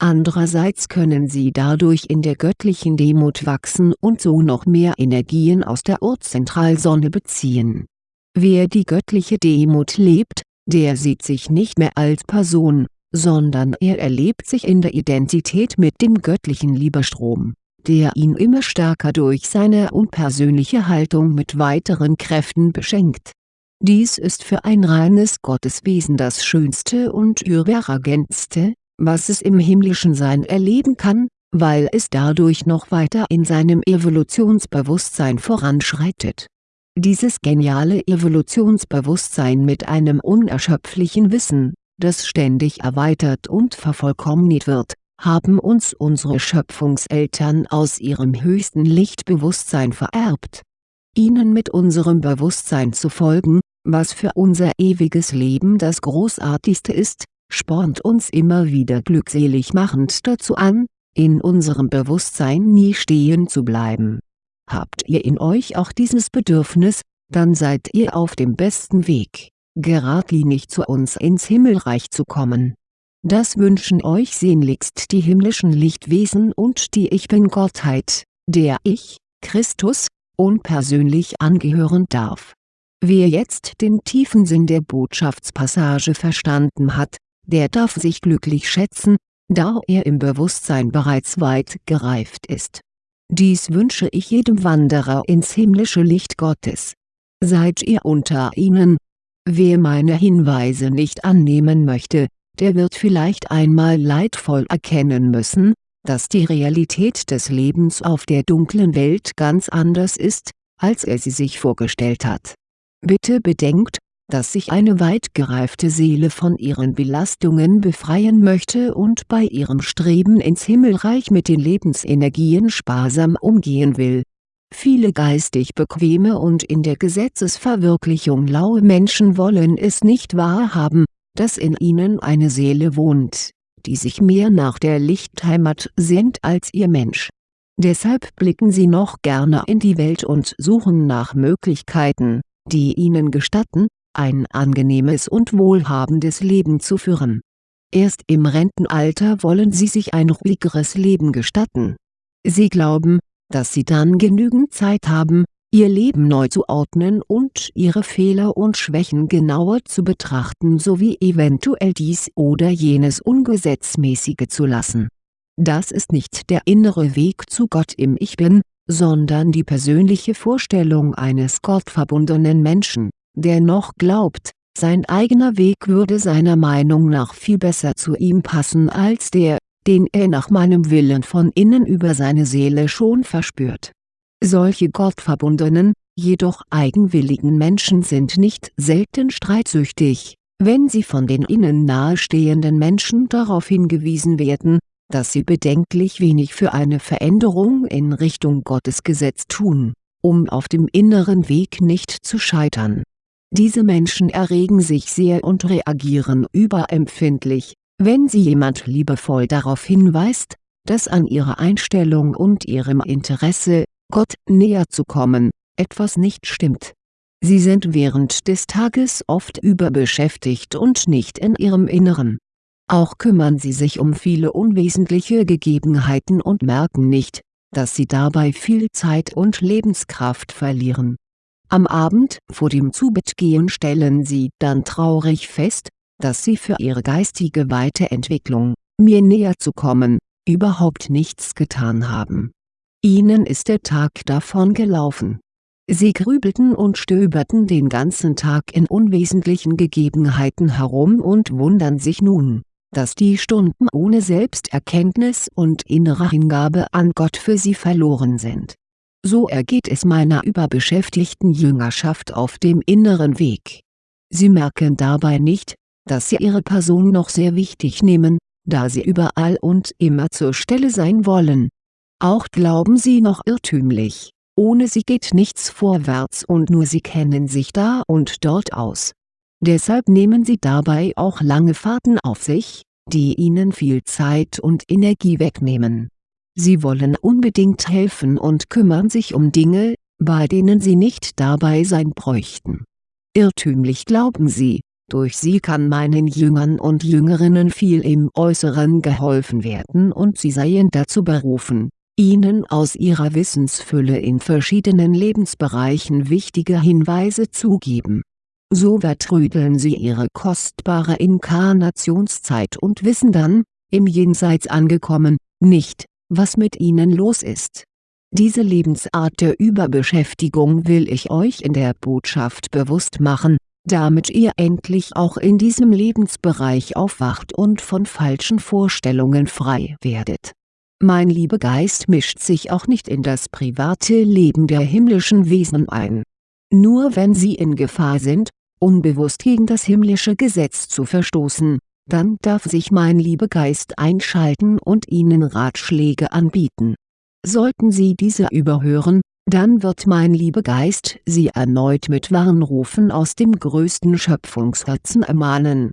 Andererseits können sie dadurch in der göttlichen Demut wachsen und so noch mehr Energien aus der Urzentralsonne beziehen. Wer die göttliche Demut lebt, der sieht sich nicht mehr als Person, sondern er erlebt sich in der Identität mit dem göttlichen Liebestrom, der ihn immer stärker durch seine unpersönliche Haltung mit weiteren Kräften beschenkt dies ist für ein reines Gotteswesen das Schönste und Überragendste, was es im himmlischen Sein erleben kann, weil es dadurch noch weiter in seinem Evolutionsbewusstsein voranschreitet. Dieses geniale Evolutionsbewusstsein mit einem unerschöpflichen Wissen, das ständig erweitert und vervollkommnet wird, haben uns unsere Schöpfungseltern aus ihrem höchsten Lichtbewusstsein vererbt. Ihnen mit unserem Bewusstsein zu folgen, was für unser ewiges Leben das Großartigste ist, spornt uns immer wieder glückselig machend dazu an, in unserem Bewusstsein nie stehen zu bleiben. Habt ihr in euch auch dieses Bedürfnis, dann seid ihr auf dem besten Weg, geradlinig zu uns ins Himmelreich zu kommen. Das wünschen euch sehnlichst die himmlischen Lichtwesen und die Ich Bin-Gottheit, der ich, Christus, unpersönlich angehören darf Wer jetzt den tiefen Sinn der Botschaftspassage verstanden hat, der darf sich glücklich schätzen, da er im Bewusstsein bereits weit gereift ist. Dies wünsche ich jedem Wanderer ins himmlische Licht Gottes. Seid ihr unter ihnen? Wer meine Hinweise nicht annehmen möchte, der wird vielleicht einmal leidvoll erkennen müssen, dass die Realität des Lebens auf der dunklen Welt ganz anders ist, als er sie sich vorgestellt hat Bitte bedenkt, dass sich eine weit gereifte Seele von ihren Belastungen befreien möchte und bei ihrem Streben ins Himmelreich mit den Lebensenergien sparsam umgehen will. Viele geistig bequeme und in der Gesetzesverwirklichung laue Menschen wollen es nicht wahrhaben, dass in ihnen eine Seele wohnt, die sich mehr nach der Lichtheimat sehnt als ihr Mensch. Deshalb blicken sie noch gerne in die Welt und suchen nach Möglichkeiten die ihnen gestatten, ein angenehmes und wohlhabendes Leben zu führen. Erst im Rentenalter wollen sie sich ein ruhigeres Leben gestatten. Sie glauben, dass sie dann genügend Zeit haben, ihr Leben neu zu ordnen und ihre Fehler und Schwächen genauer zu betrachten sowie eventuell dies oder jenes Ungesetzmäßige zu lassen. Das ist nicht der innere Weg zu Gott im Ich Bin, sondern die persönliche Vorstellung eines gottverbundenen Menschen, der noch glaubt, sein eigener Weg würde seiner Meinung nach viel besser zu ihm passen als der, den er nach meinem Willen von innen über seine Seele schon verspürt. Solche gottverbundenen, jedoch eigenwilligen Menschen sind nicht selten streitsüchtig, wenn sie von den ihnen nahestehenden Menschen darauf hingewiesen werden, dass sie bedenklich wenig für eine Veränderung in Richtung Gottesgesetz tun, um auf dem inneren Weg nicht zu scheitern. Diese Menschen erregen sich sehr und reagieren überempfindlich, wenn sie jemand liebevoll darauf hinweist, dass an ihrer Einstellung und ihrem Interesse, Gott näher zu kommen, etwas nicht stimmt. Sie sind während des Tages oft überbeschäftigt und nicht in ihrem Inneren auch kümmern sie sich um viele unwesentliche Gegebenheiten und merken nicht, dass sie dabei viel Zeit und Lebenskraft verlieren. Am Abend vor dem Zubettgehen stellen sie dann traurig fest, dass sie für ihre geistige Weiterentwicklung, mir näher zu kommen, überhaupt nichts getan haben. Ihnen ist der Tag davon gelaufen. Sie grübelten und stöberten den ganzen Tag in unwesentlichen Gegebenheiten herum und wundern sich nun dass die Stunden ohne Selbsterkenntnis und innere Hingabe an Gott für sie verloren sind. So ergeht es meiner überbeschäftigten Jüngerschaft auf dem inneren Weg. Sie merken dabei nicht, dass sie ihre Person noch sehr wichtig nehmen, da sie überall und immer zur Stelle sein wollen. Auch glauben sie noch irrtümlich, ohne sie geht nichts vorwärts und nur sie kennen sich da und dort aus. Deshalb nehmen sie dabei auch lange Fahrten auf sich, die ihnen viel Zeit und Energie wegnehmen. Sie wollen unbedingt helfen und kümmern sich um Dinge, bei denen sie nicht dabei sein bräuchten. Irrtümlich glauben sie, durch sie kann meinen Jüngern und Jüngerinnen viel im Äußeren geholfen werden und sie seien dazu berufen, ihnen aus ihrer Wissensfülle in verschiedenen Lebensbereichen wichtige Hinweise zu geben. So vertrödeln sie ihre kostbare Inkarnationszeit und wissen dann, im Jenseits angekommen, nicht, was mit ihnen los ist. Diese Lebensart der Überbeschäftigung will ich euch in der Botschaft bewusst machen, damit ihr endlich auch in diesem Lebensbereich aufwacht und von falschen Vorstellungen frei werdet. Mein Liebegeist mischt sich auch nicht in das private Leben der himmlischen Wesen ein. Nur wenn sie in Gefahr sind, unbewusst gegen das himmlische Gesetz zu verstoßen, dann darf sich mein Liebegeist einschalten und ihnen Ratschläge anbieten. Sollten sie diese überhören, dann wird mein Liebegeist sie erneut mit Warnrufen aus dem größten Schöpfungsherzen ermahnen.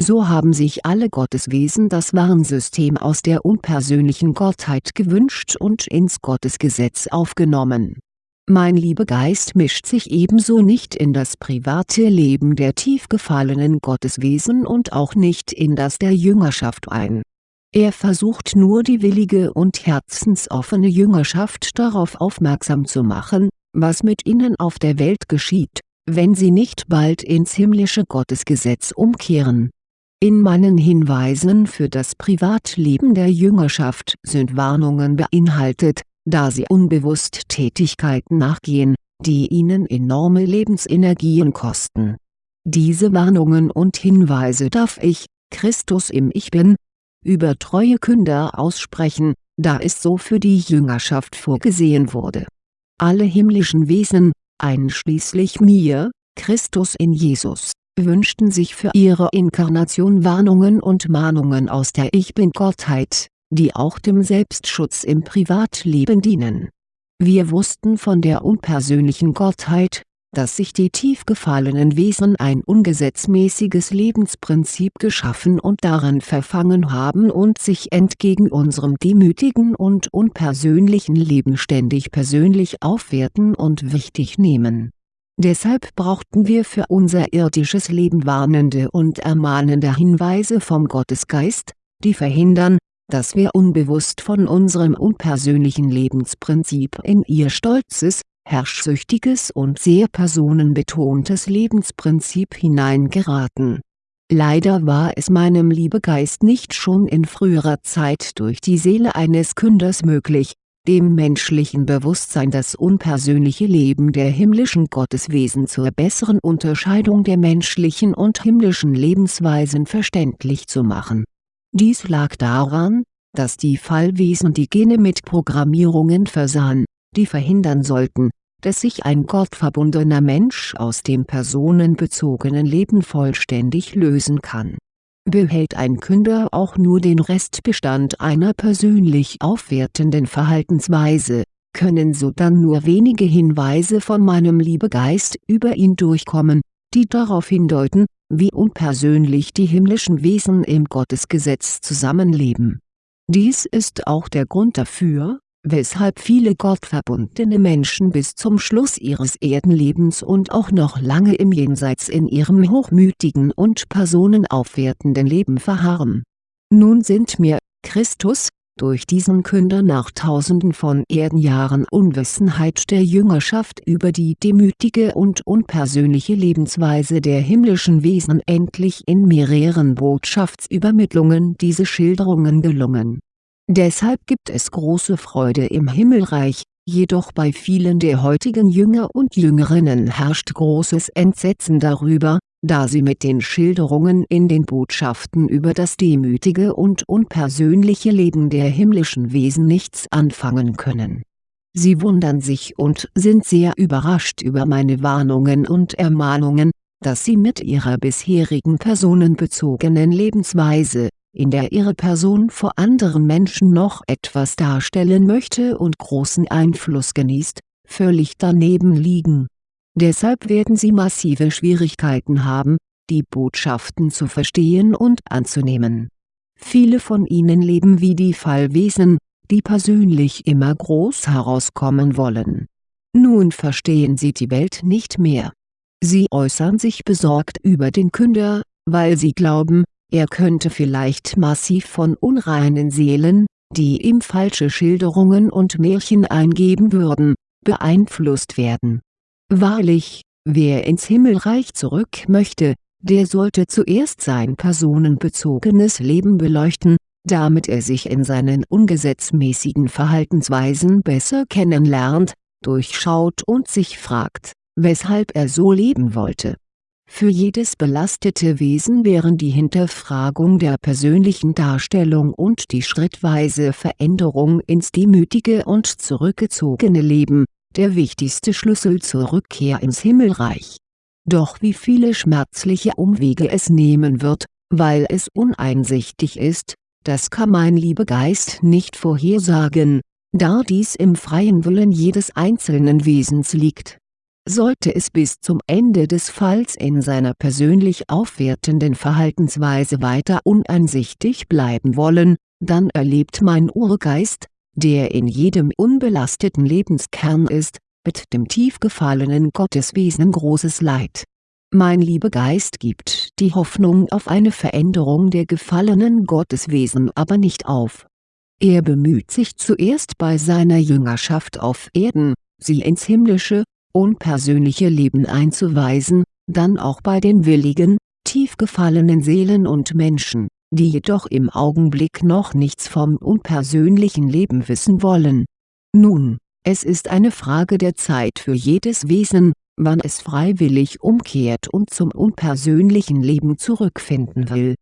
So haben sich alle Gotteswesen das Warnsystem aus der unpersönlichen Gottheit gewünscht und ins Gottesgesetz aufgenommen mein Liebegeist mischt sich ebenso nicht in das private Leben der tief gefallenen Gotteswesen und auch nicht in das der Jüngerschaft ein. Er versucht nur die willige und herzensoffene Jüngerschaft darauf aufmerksam zu machen, was mit ihnen auf der Welt geschieht, wenn sie nicht bald ins himmlische Gottesgesetz umkehren. In meinen Hinweisen für das Privatleben der Jüngerschaft sind Warnungen beinhaltet, da sie unbewusst Tätigkeiten nachgehen, die ihnen enorme Lebensenergien kosten. Diese Warnungen und Hinweise darf ich, Christus im Ich Bin, über treue Künder aussprechen, da es so für die Jüngerschaft vorgesehen wurde. Alle himmlischen Wesen, einschließlich mir, Christus in Jesus, wünschten sich für ihre Inkarnation Warnungen und Mahnungen aus der Ich Bin-Gottheit die auch dem Selbstschutz im Privatleben dienen. Wir wussten von der unpersönlichen Gottheit, dass sich die tief gefallenen Wesen ein ungesetzmäßiges Lebensprinzip geschaffen und daran verfangen haben und sich entgegen unserem demütigen und unpersönlichen Leben ständig persönlich aufwerten und wichtig nehmen. Deshalb brauchten wir für unser irdisches Leben warnende und ermahnende Hinweise vom Gottesgeist, die verhindern, dass wir unbewusst von unserem unpersönlichen Lebensprinzip in ihr stolzes, herrschsüchtiges und sehr personenbetontes Lebensprinzip hineingeraten. Leider war es meinem Liebegeist nicht schon in früherer Zeit durch die Seele eines Künders möglich, dem menschlichen Bewusstsein das unpersönliche Leben der himmlischen Gotteswesen zur besseren Unterscheidung der menschlichen und himmlischen Lebensweisen verständlich zu machen dies lag daran, dass die Fallwesen die Gene mit Programmierungen versahen, die verhindern sollten, dass sich ein gottverbundener Mensch aus dem personenbezogenen Leben vollständig lösen kann. Behält ein Künder auch nur den Restbestand einer persönlich aufwertenden Verhaltensweise, können sodann nur wenige Hinweise von meinem Liebegeist über ihn durchkommen, die darauf hindeuten, wie unpersönlich die himmlischen Wesen im Gottesgesetz zusammenleben. Dies ist auch der Grund dafür, weshalb viele gottverbundene Menschen bis zum Schluss ihres Erdenlebens und auch noch lange im Jenseits in ihrem hochmütigen und personenaufwertenden Leben verharren. Nun sind mir, Christus, durch diesen Künder nach tausenden von Erdenjahren Unwissenheit der Jüngerschaft über die demütige und unpersönliche Lebensweise der himmlischen Wesen endlich in mehreren Botschaftsübermittlungen diese Schilderungen gelungen. Deshalb gibt es große Freude im Himmelreich, jedoch bei vielen der heutigen Jünger und Jüngerinnen herrscht großes Entsetzen darüber, da sie mit den Schilderungen in den Botschaften über das demütige und unpersönliche Leben der himmlischen Wesen nichts anfangen können. Sie wundern sich und sind sehr überrascht über meine Warnungen und Ermahnungen, dass sie mit ihrer bisherigen personenbezogenen Lebensweise, in der ihre Person vor anderen Menschen noch etwas darstellen möchte und großen Einfluss genießt, völlig daneben liegen. Deshalb werden sie massive Schwierigkeiten haben, die Botschaften zu verstehen und anzunehmen. Viele von ihnen leben wie die Fallwesen, die persönlich immer groß herauskommen wollen. Nun verstehen sie die Welt nicht mehr. Sie äußern sich besorgt über den Künder, weil sie glauben, er könnte vielleicht massiv von unreinen Seelen, die ihm falsche Schilderungen und Märchen eingeben würden, beeinflusst werden. Wahrlich, wer ins Himmelreich zurück möchte, der sollte zuerst sein personenbezogenes Leben beleuchten, damit er sich in seinen ungesetzmäßigen Verhaltensweisen besser kennenlernt, durchschaut und sich fragt, weshalb er so leben wollte. Für jedes belastete Wesen wären die Hinterfragung der persönlichen Darstellung und die schrittweise Veränderung ins demütige und zurückgezogene Leben, der wichtigste Schlüssel zur Rückkehr ins Himmelreich doch wie viele schmerzliche Umwege es nehmen wird, weil es uneinsichtig ist, das kann mein Liebegeist nicht vorhersagen, da dies im freien Willen jedes einzelnen Wesens liegt. Sollte es bis zum Ende des Falls in seiner persönlich aufwertenden Verhaltensweise weiter uneinsichtig bleiben wollen, dann erlebt mein Urgeist, der in jedem unbelasteten Lebenskern ist, mit dem tief gefallenen Gotteswesen großes Leid. Mein Liebegeist gibt die Hoffnung auf eine Veränderung der gefallenen Gotteswesen aber nicht auf. Er bemüht sich zuerst bei seiner Jüngerschaft auf Erden, sie ins himmlische, unpersönliche Leben einzuweisen, dann auch bei den willigen, tief gefallenen Seelen und Menschen, die jedoch im Augenblick noch nichts vom unpersönlichen Leben wissen wollen. Nun, es ist eine Frage der Zeit für jedes Wesen, wann es freiwillig umkehrt und zum unpersönlichen Leben zurückfinden will.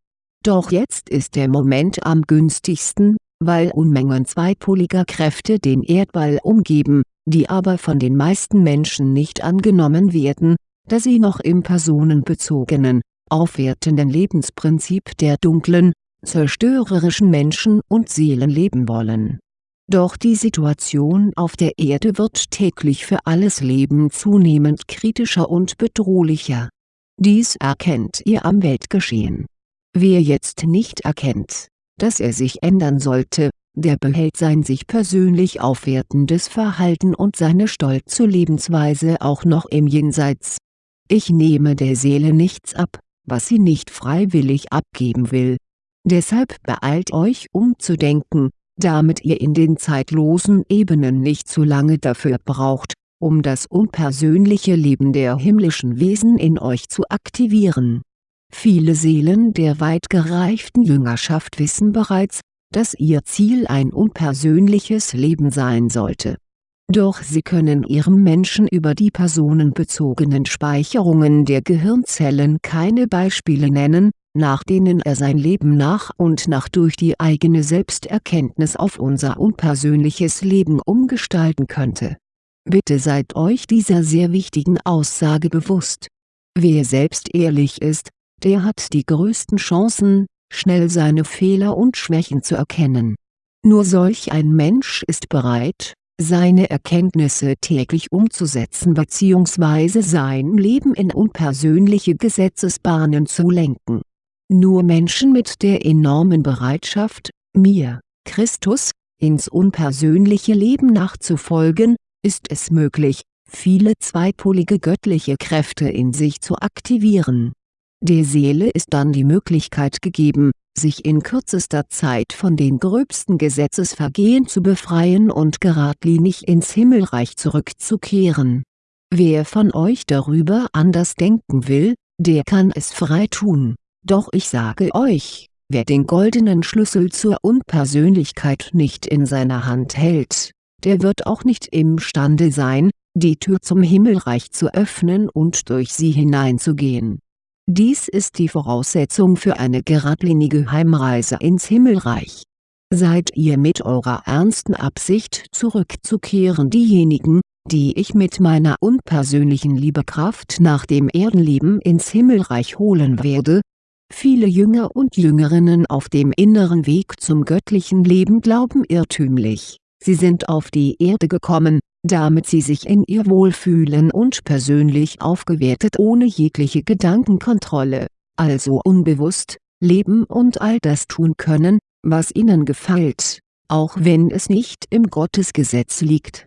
Doch jetzt ist der Moment am günstigsten, weil Unmengen zweipoliger Kräfte den Erdball umgeben, die aber von den meisten Menschen nicht angenommen werden, da sie noch im personenbezogenen, aufwertenden Lebensprinzip der dunklen, zerstörerischen Menschen und Seelen leben wollen doch die Situation auf der Erde wird täglich für alles Leben zunehmend kritischer und bedrohlicher. Dies erkennt ihr am Weltgeschehen. Wer jetzt nicht erkennt, dass er sich ändern sollte, der behält sein sich persönlich aufwertendes Verhalten und seine stolze Lebensweise auch noch im Jenseits. Ich nehme der Seele nichts ab, was sie nicht freiwillig abgeben will. Deshalb beeilt euch umzudenken, damit ihr in den zeitlosen Ebenen nicht zu lange dafür braucht, um das unpersönliche Leben der himmlischen Wesen in euch zu aktivieren. Viele Seelen der weit gereiften Jüngerschaft wissen bereits, dass ihr Ziel ein unpersönliches Leben sein sollte. Doch sie können ihrem Menschen über die personenbezogenen Speicherungen der Gehirnzellen keine Beispiele nennen, nach denen er sein Leben nach und nach durch die eigene Selbsterkenntnis auf unser unpersönliches Leben umgestalten könnte. Bitte seid euch dieser sehr wichtigen Aussage bewusst. Wer selbst ehrlich ist, der hat die größten Chancen, schnell seine Fehler und Schwächen zu erkennen. Nur solch ein Mensch ist bereit, seine Erkenntnisse täglich umzusetzen bzw. sein Leben in unpersönliche Gesetzesbahnen zu lenken nur Menschen mit der enormen Bereitschaft, mir, Christus, ins unpersönliche Leben nachzufolgen, ist es möglich, viele zweipolige göttliche Kräfte in sich zu aktivieren. Der Seele ist dann die Möglichkeit gegeben, sich in kürzester Zeit von den gröbsten Gesetzesvergehen zu befreien und geradlinig ins Himmelreich zurückzukehren. Wer von euch darüber anders denken will, der kann es frei tun doch ich sage euch, wer den goldenen Schlüssel zur Unpersönlichkeit nicht in seiner Hand hält, der wird auch nicht imstande sein, die Tür zum Himmelreich zu öffnen und durch sie hineinzugehen. Dies ist die Voraussetzung für eine geradlinige Heimreise ins Himmelreich. Seid ihr mit eurer ernsten Absicht zurückzukehren diejenigen, die ich mit meiner unpersönlichen Liebekraft nach dem Erdenleben ins Himmelreich holen werde. Viele Jünger und Jüngerinnen auf dem inneren Weg zum göttlichen Leben glauben irrtümlich, sie sind auf die Erde gekommen, damit sie sich in ihr wohlfühlen und persönlich aufgewertet ohne jegliche Gedankenkontrolle, also unbewusst, leben und all das tun können, was ihnen gefällt, auch wenn es nicht im Gottesgesetz liegt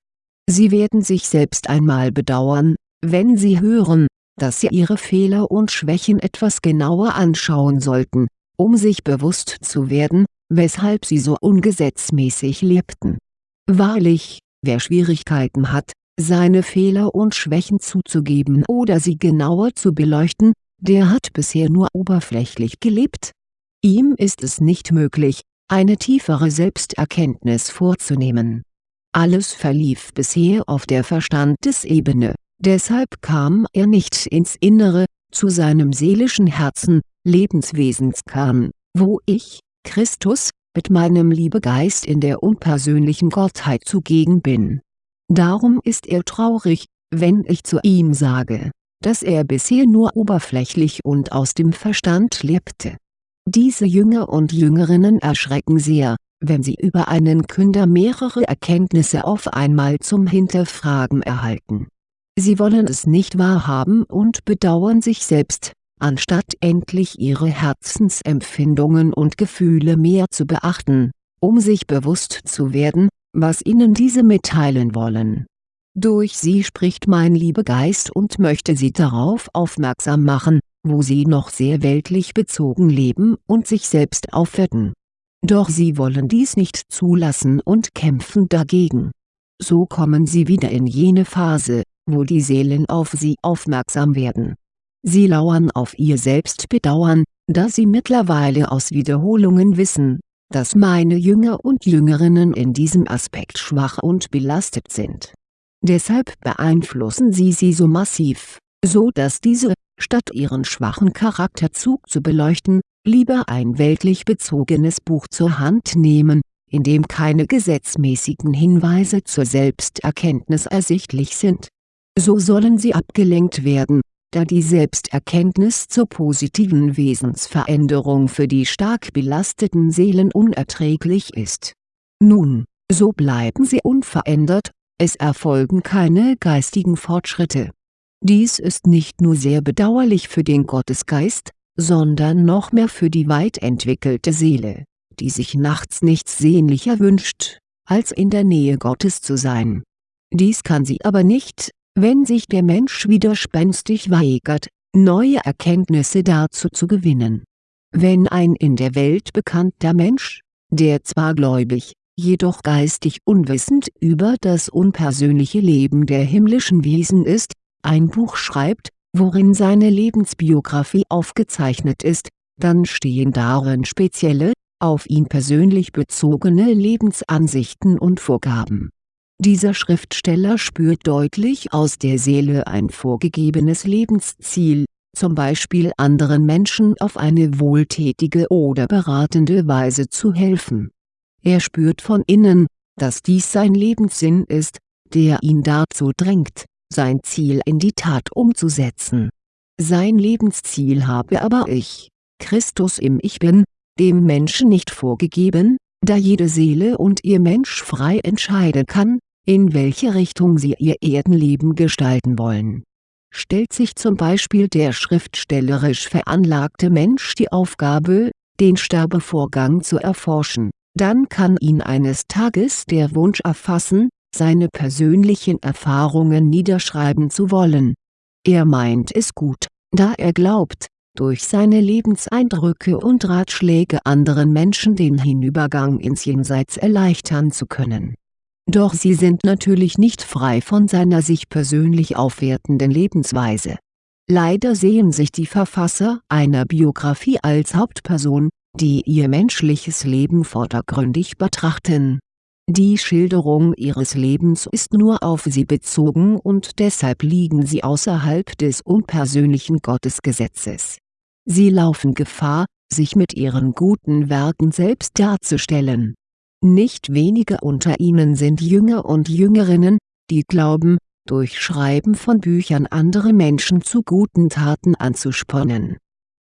Sie werden sich selbst einmal bedauern, wenn Sie hören, dass Sie Ihre Fehler und Schwächen etwas genauer anschauen sollten, um sich bewusst zu werden, weshalb Sie so ungesetzmäßig lebten. Wahrlich, wer Schwierigkeiten hat, seine Fehler und Schwächen zuzugeben oder sie genauer zu beleuchten, der hat bisher nur oberflächlich gelebt. Ihm ist es nicht möglich, eine tiefere Selbsterkenntnis vorzunehmen alles verlief bisher auf der Verstandesebene, deshalb kam er nicht ins Innere, zu seinem seelischen Herzen, Lebenswesenskern, wo ich, Christus, mit meinem Liebegeist in der unpersönlichen Gottheit zugegen bin. Darum ist er traurig, wenn ich zu ihm sage, dass er bisher nur oberflächlich und aus dem Verstand lebte. Diese Jünger und Jüngerinnen erschrecken sehr, wenn sie über einen Künder mehrere Erkenntnisse auf einmal zum Hinterfragen erhalten. Sie wollen es nicht wahrhaben und bedauern sich selbst, anstatt endlich ihre Herzensempfindungen und Gefühle mehr zu beachten, um sich bewusst zu werden, was ihnen diese mitteilen wollen. Durch sie spricht mein Liebegeist und möchte sie darauf aufmerksam machen, wo sie noch sehr weltlich bezogen leben und sich selbst aufwerten doch sie wollen dies nicht zulassen und kämpfen dagegen. So kommen sie wieder in jene Phase, wo die Seelen auf sie aufmerksam werden. Sie lauern auf ihr Selbstbedauern, da sie mittlerweile aus Wiederholungen wissen, dass meine Jünger und Jüngerinnen in diesem Aspekt schwach und belastet sind. Deshalb beeinflussen sie sie so massiv, so dass diese, statt ihren schwachen Charakterzug zu beleuchten, lieber ein weltlich bezogenes Buch zur Hand nehmen, in dem keine gesetzmäßigen Hinweise zur Selbsterkenntnis ersichtlich sind. So sollen sie abgelenkt werden, da die Selbsterkenntnis zur positiven Wesensveränderung für die stark belasteten Seelen unerträglich ist. Nun, so bleiben sie unverändert, es erfolgen keine geistigen Fortschritte. Dies ist nicht nur sehr bedauerlich für den Gottesgeist, sondern noch mehr für die weit entwickelte Seele, die sich nachts nichts sehnlicher wünscht, als in der Nähe Gottes zu sein. Dies kann sie aber nicht, wenn sich der Mensch widerspenstig weigert, neue Erkenntnisse dazu zu gewinnen. Wenn ein in der Welt bekannter Mensch, der zwar gläubig, jedoch geistig unwissend über das unpersönliche Leben der himmlischen Wesen ist, ein Buch schreibt, worin seine Lebensbiografie aufgezeichnet ist, dann stehen darin spezielle, auf ihn persönlich bezogene Lebensansichten und Vorgaben. Dieser Schriftsteller spürt deutlich aus der Seele ein vorgegebenes Lebensziel, zum Beispiel anderen Menschen auf eine wohltätige oder beratende Weise zu helfen. Er spürt von innen, dass dies sein Lebenssinn ist, der ihn dazu drängt, sein Ziel in die Tat umzusetzen. Sein Lebensziel habe aber ich, Christus im Ich Bin, dem Menschen nicht vorgegeben, da jede Seele und ihr Mensch frei entscheiden kann, in welche Richtung sie ihr Erdenleben gestalten wollen. Stellt sich zum Beispiel der schriftstellerisch veranlagte Mensch die Aufgabe, den Sterbevorgang zu erforschen, dann kann ihn eines Tages der Wunsch erfassen, seine persönlichen Erfahrungen niederschreiben zu wollen. Er meint es gut, da er glaubt, durch seine Lebenseindrücke und Ratschläge anderen Menschen den Hinübergang ins Jenseits erleichtern zu können. Doch sie sind natürlich nicht frei von seiner sich persönlich aufwertenden Lebensweise. Leider sehen sich die Verfasser einer Biografie als Hauptperson, die ihr menschliches Leben vordergründig betrachten die Schilderung ihres Lebens ist nur auf sie bezogen und deshalb liegen sie außerhalb des unpersönlichen Gottesgesetzes. Sie laufen Gefahr, sich mit ihren guten Werken selbst darzustellen. Nicht wenige unter ihnen sind Jünger und Jüngerinnen, die glauben, durch Schreiben von Büchern andere Menschen zu guten Taten anzuspornen.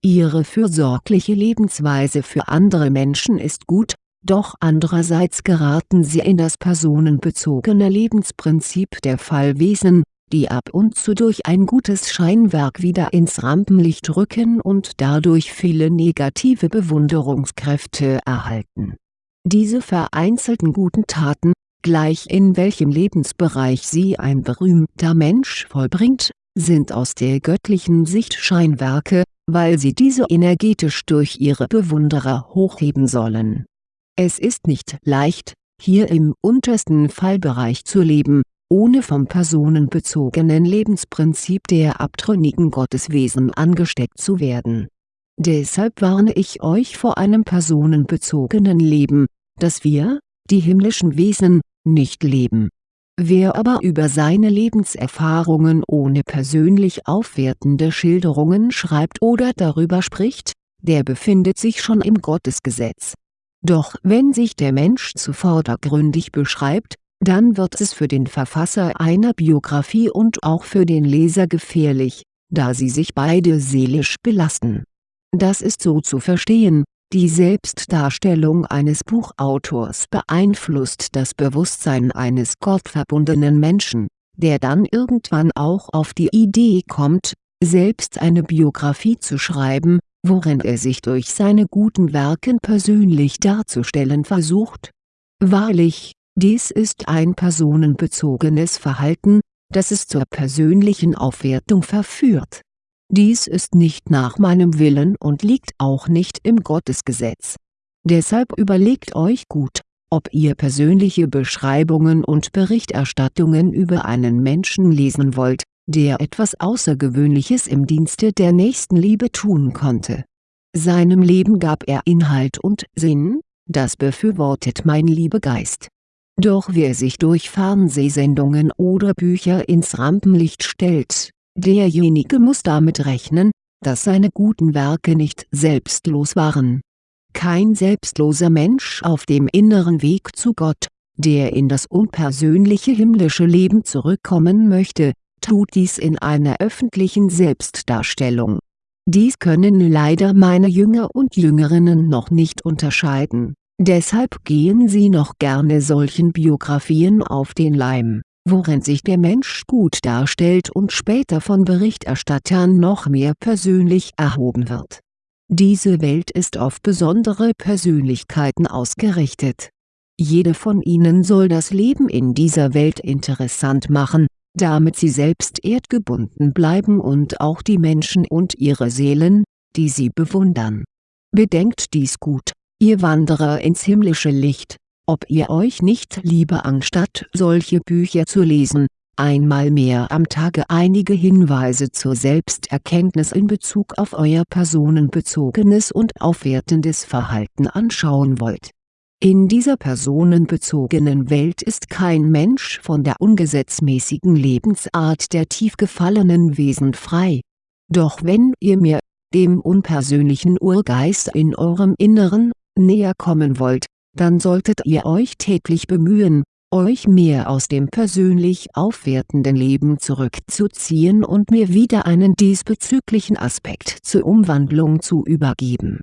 Ihre fürsorgliche Lebensweise für andere Menschen ist gut, doch andererseits geraten sie in das personenbezogene Lebensprinzip der Fallwesen, die ab und zu durch ein gutes Scheinwerk wieder ins Rampenlicht rücken und dadurch viele negative Bewunderungskräfte erhalten. Diese vereinzelten guten Taten, gleich in welchem Lebensbereich sie ein berühmter Mensch vollbringt, sind aus der göttlichen Sicht Scheinwerke, weil sie diese energetisch durch ihre Bewunderer hochheben sollen. Es ist nicht leicht, hier im untersten Fallbereich zu leben, ohne vom personenbezogenen Lebensprinzip der abtrünnigen Gotteswesen angesteckt zu werden. Deshalb warne ich euch vor einem personenbezogenen Leben, das wir, die himmlischen Wesen, nicht leben. Wer aber über seine Lebenserfahrungen ohne persönlich aufwertende Schilderungen schreibt oder darüber spricht, der befindet sich schon im Gottesgesetz. Doch wenn sich der Mensch zu vordergründig beschreibt, dann wird es für den Verfasser einer Biografie und auch für den Leser gefährlich, da sie sich beide seelisch belasten. Das ist so zu verstehen, die Selbstdarstellung eines Buchautors beeinflusst das Bewusstsein eines gottverbundenen Menschen, der dann irgendwann auch auf die Idee kommt, selbst eine Biografie zu schreiben, worin er sich durch seine guten Werken persönlich darzustellen versucht. Wahrlich, dies ist ein personenbezogenes Verhalten, das es zur persönlichen Aufwertung verführt. Dies ist nicht nach meinem Willen und liegt auch nicht im Gottesgesetz. Deshalb überlegt euch gut, ob ihr persönliche Beschreibungen und Berichterstattungen über einen Menschen lesen wollt, der etwas Außergewöhnliches im Dienste der Nächstenliebe tun konnte. Seinem Leben gab er Inhalt und Sinn, das befürwortet mein Liebegeist doch wer sich durch Fernsehsendungen oder Bücher ins Rampenlicht stellt, derjenige muss damit rechnen, dass seine guten Werke nicht selbstlos waren. Kein selbstloser Mensch auf dem inneren Weg zu Gott, der in das unpersönliche himmlische Leben zurückkommen möchte, tut dies in einer öffentlichen Selbstdarstellung. Dies können leider meine Jünger und Jüngerinnen noch nicht unterscheiden Deshalb gehen sie noch gerne solchen Biografien auf den Leim, worin sich der Mensch gut darstellt und später von Berichterstattern noch mehr persönlich erhoben wird. Diese Welt ist auf besondere Persönlichkeiten ausgerichtet. Jede von ihnen soll das Leben in dieser Welt interessant machen, damit sie selbst erdgebunden bleiben und auch die Menschen und ihre Seelen, die sie bewundern. Bedenkt dies gut ihr Wanderer ins himmlische Licht, ob ihr euch nicht lieber anstatt solche Bücher zu lesen, einmal mehr am Tage einige Hinweise zur Selbsterkenntnis in Bezug auf euer personenbezogenes und aufwertendes Verhalten anschauen wollt. In dieser personenbezogenen Welt ist kein Mensch von der ungesetzmäßigen Lebensart der tief gefallenen Wesen frei. Doch wenn ihr mir, dem unpersönlichen Urgeist in eurem Inneren, näher kommen wollt, dann solltet ihr euch täglich bemühen, euch mehr aus dem persönlich aufwertenden Leben zurückzuziehen und mir wieder einen diesbezüglichen Aspekt zur Umwandlung zu übergeben.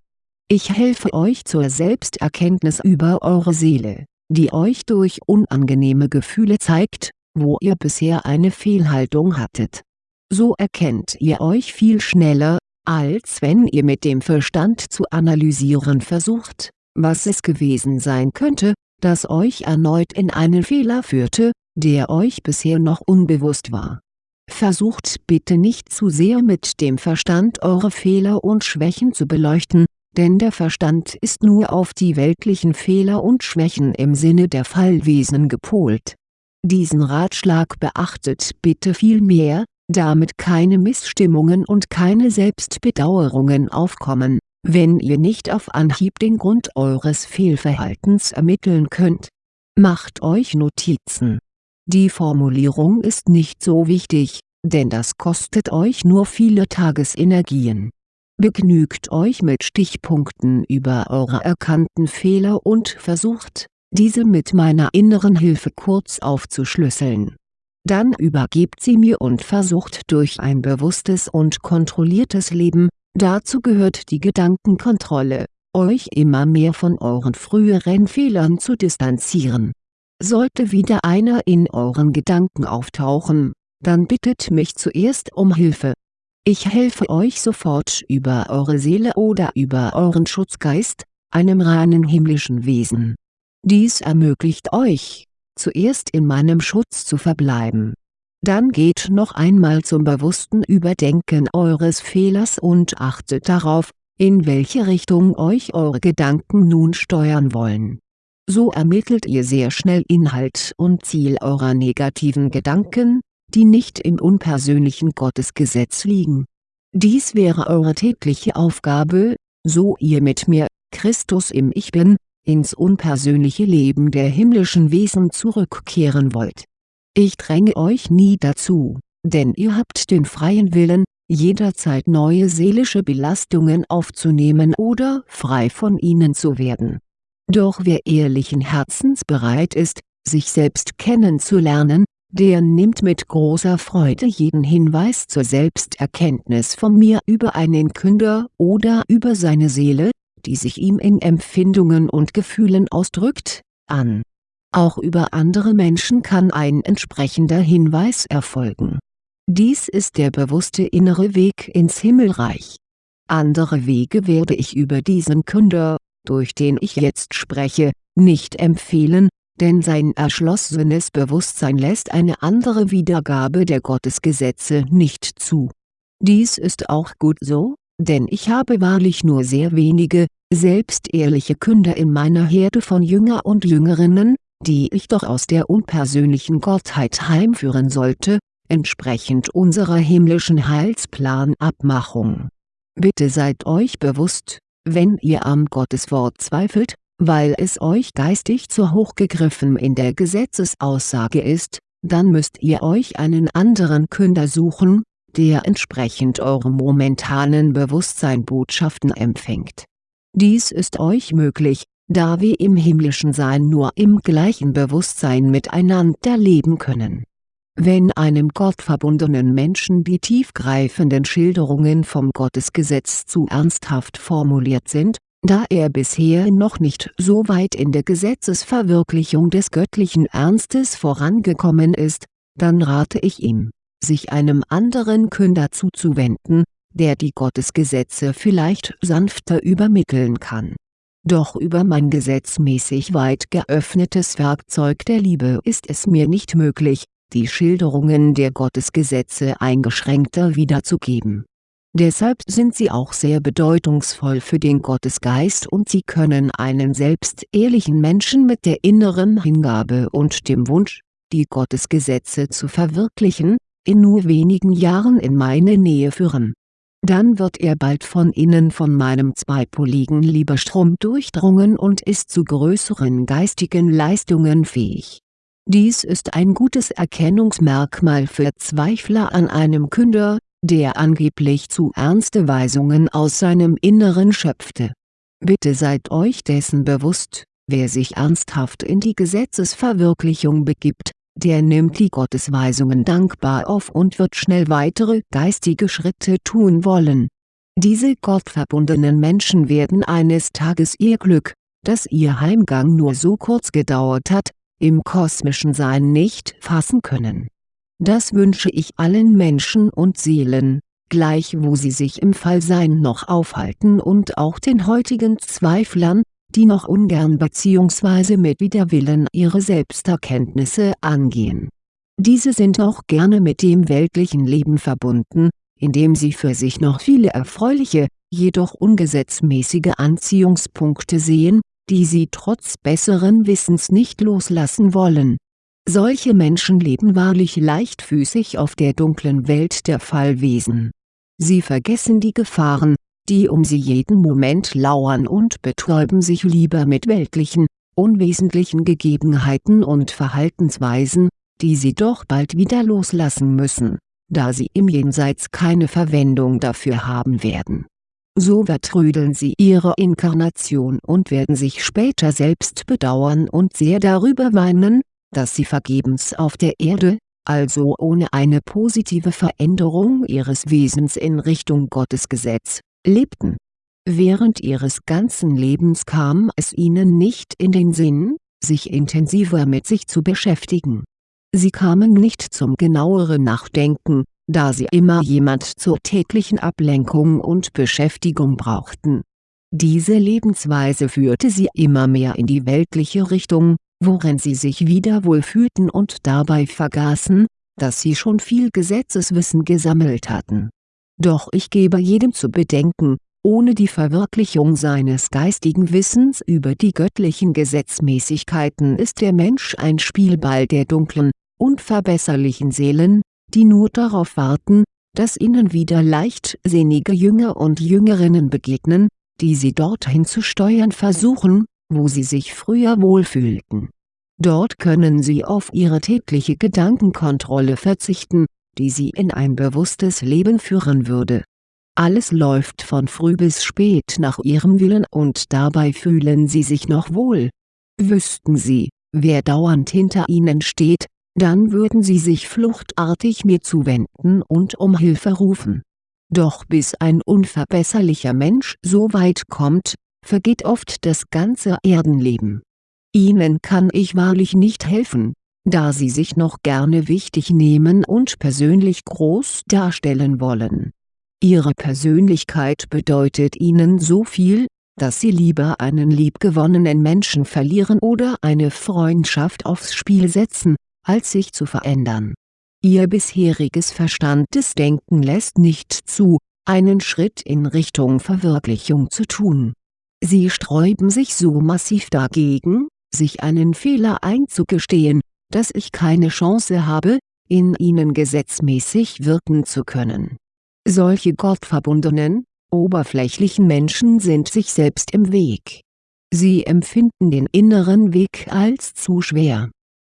Ich helfe euch zur Selbsterkenntnis über eure Seele, die euch durch unangenehme Gefühle zeigt, wo ihr bisher eine Fehlhaltung hattet. So erkennt ihr euch viel schneller, als wenn ihr mit dem Verstand zu analysieren versucht, was es gewesen sein könnte, das euch erneut in einen Fehler führte, der euch bisher noch unbewusst war. Versucht bitte nicht zu sehr mit dem Verstand eure Fehler und Schwächen zu beleuchten, denn der Verstand ist nur auf die weltlichen Fehler und Schwächen im Sinne der Fallwesen gepolt. Diesen Ratschlag beachtet bitte vielmehr, damit keine Missstimmungen und keine Selbstbedauerungen aufkommen, wenn ihr nicht auf Anhieb den Grund eures Fehlverhaltens ermitteln könnt. Macht euch Notizen. Die Formulierung ist nicht so wichtig, denn das kostet euch nur viele Tagesenergien. Begnügt euch mit Stichpunkten über eure erkannten Fehler und versucht, diese mit meiner inneren Hilfe kurz aufzuschlüsseln dann übergebt sie mir und versucht durch ein bewusstes und kontrolliertes Leben, dazu gehört die Gedankenkontrolle, euch immer mehr von euren früheren Fehlern zu distanzieren. Sollte wieder einer in euren Gedanken auftauchen, dann bittet mich zuerst um Hilfe. Ich helfe euch sofort über eure Seele oder über euren Schutzgeist, einem reinen himmlischen Wesen. Dies ermöglicht euch, zuerst in meinem Schutz zu verbleiben. Dann geht noch einmal zum bewussten Überdenken eures Fehlers und achtet darauf, in welche Richtung euch eure Gedanken nun steuern wollen. So ermittelt ihr sehr schnell Inhalt und Ziel eurer negativen Gedanken, die nicht im unpersönlichen Gottesgesetz liegen. Dies wäre eure tägliche Aufgabe, so ihr mit mir, Christus im Ich Bin, ins unpersönliche Leben der himmlischen Wesen zurückkehren wollt. Ich dränge euch nie dazu, denn ihr habt den freien Willen, jederzeit neue seelische Belastungen aufzunehmen oder frei von ihnen zu werden. Doch wer ehrlichen Herzens bereit ist, sich selbst kennenzulernen, der nimmt mit großer Freude jeden Hinweis zur Selbsterkenntnis von mir über einen Künder oder über seine Seele, die sich ihm in Empfindungen und Gefühlen ausdrückt, an. Auch über andere Menschen kann ein entsprechender Hinweis erfolgen. Dies ist der bewusste innere Weg ins Himmelreich. Andere Wege werde ich über diesen Künder, durch den ich jetzt spreche, nicht empfehlen, denn sein erschlossenes Bewusstsein lässt eine andere Wiedergabe der Gottesgesetze nicht zu. Dies ist auch gut so, denn ich habe wahrlich nur sehr wenige, selbstehrliche Künder in meiner Herde von Jünger und Jüngerinnen, die ich doch aus der unpersönlichen Gottheit heimführen sollte, entsprechend unserer himmlischen Heilsplanabmachung. Bitte seid euch bewusst, wenn ihr am Gotteswort zweifelt, weil es euch geistig zu hoch gegriffen in der Gesetzesaussage ist, dann müsst ihr euch einen anderen Künder suchen, der entsprechend eurem momentanen Bewusstsein Botschaften empfängt. Dies ist euch möglich, da wir im himmlischen Sein nur im gleichen Bewusstsein miteinander leben können. Wenn einem gottverbundenen Menschen die tiefgreifenden Schilderungen vom Gottesgesetz zu ernsthaft formuliert sind, da er bisher noch nicht so weit in der Gesetzesverwirklichung des göttlichen Ernstes vorangekommen ist, dann rate ich ihm, sich einem anderen Künder zuzuwenden, der die Gottesgesetze vielleicht sanfter übermitteln kann. Doch über mein gesetzmäßig weit geöffnetes Werkzeug der Liebe ist es mir nicht möglich, die Schilderungen der Gottesgesetze eingeschränkter wiederzugeben. Deshalb sind sie auch sehr bedeutungsvoll für den Gottesgeist und sie können einen selbst ehrlichen Menschen mit der inneren Hingabe und dem Wunsch, die Gottesgesetze zu verwirklichen, in nur wenigen Jahren in meine Nähe führen. Dann wird er bald von innen von meinem zweipoligen Liebestrom durchdrungen und ist zu größeren geistigen Leistungen fähig. Dies ist ein gutes Erkennungsmerkmal für Zweifler an einem Künder, der angeblich zu ernste Weisungen aus seinem Inneren schöpfte. Bitte seid euch dessen bewusst, wer sich ernsthaft in die Gesetzesverwirklichung begibt, der nimmt die Gottesweisungen dankbar auf und wird schnell weitere geistige Schritte tun wollen. Diese gottverbundenen Menschen werden eines Tages ihr Glück, das ihr Heimgang nur so kurz gedauert hat, im kosmischen Sein nicht fassen können. Das wünsche ich allen Menschen und Seelen, gleich wo sie sich im Fallsein noch aufhalten und auch den heutigen Zweiflern, die noch ungern bzw. mit Widerwillen ihre Selbsterkenntnisse angehen. Diese sind auch gerne mit dem weltlichen Leben verbunden, indem sie für sich noch viele erfreuliche, jedoch ungesetzmäßige Anziehungspunkte sehen, die sie trotz besseren Wissens nicht loslassen wollen. Solche Menschen leben wahrlich leichtfüßig auf der dunklen Welt der Fallwesen. Sie vergessen die Gefahren, die um sie jeden Moment lauern und betäuben sich lieber mit weltlichen, unwesentlichen Gegebenheiten und Verhaltensweisen, die sie doch bald wieder loslassen müssen, da sie im Jenseits keine Verwendung dafür haben werden. So vertrödeln sie ihre Inkarnation und werden sich später selbst bedauern und sehr darüber weinen, dass sie vergebens auf der Erde, also ohne eine positive Veränderung ihres Wesens in Richtung Gottesgesetz, lebten. Während ihres ganzen Lebens kam es ihnen nicht in den Sinn, sich intensiver mit sich zu beschäftigen. Sie kamen nicht zum genaueren Nachdenken, da sie immer jemand zur täglichen Ablenkung und Beschäftigung brauchten. Diese Lebensweise führte sie immer mehr in die weltliche Richtung, worin sie sich wieder wohlfühlten und dabei vergaßen, dass sie schon viel Gesetzeswissen gesammelt hatten. Doch ich gebe jedem zu bedenken, ohne die Verwirklichung seines geistigen Wissens über die göttlichen Gesetzmäßigkeiten ist der Mensch ein Spielball der dunklen, unverbesserlichen Seelen, die nur darauf warten, dass ihnen wieder leichtsinnige Jünger und Jüngerinnen begegnen, die sie dorthin zu steuern versuchen, wo sie sich früher wohlfühlten. Dort können sie auf ihre tägliche Gedankenkontrolle verzichten, die sie in ein bewusstes Leben führen würde. Alles läuft von früh bis spät nach ihrem Willen und dabei fühlen sie sich noch wohl. Wüssten sie, wer dauernd hinter ihnen steht, dann würden sie sich fluchtartig mir zuwenden und um Hilfe rufen. Doch bis ein unverbesserlicher Mensch so weit kommt, vergeht oft das ganze Erdenleben. Ihnen kann ich wahrlich nicht helfen, da Sie sich noch gerne wichtig nehmen und persönlich groß darstellen wollen. Ihre Persönlichkeit bedeutet Ihnen so viel, dass Sie lieber einen liebgewonnenen Menschen verlieren oder eine Freundschaft aufs Spiel setzen, als sich zu verändern. Ihr bisheriges verstandtes Denken lässt nicht zu, einen Schritt in Richtung Verwirklichung zu tun. Sie sträuben sich so massiv dagegen, sich einen Fehler einzugestehen, dass ich keine Chance habe, in ihnen gesetzmäßig wirken zu können. Solche gottverbundenen, oberflächlichen Menschen sind sich selbst im Weg. Sie empfinden den inneren Weg als zu schwer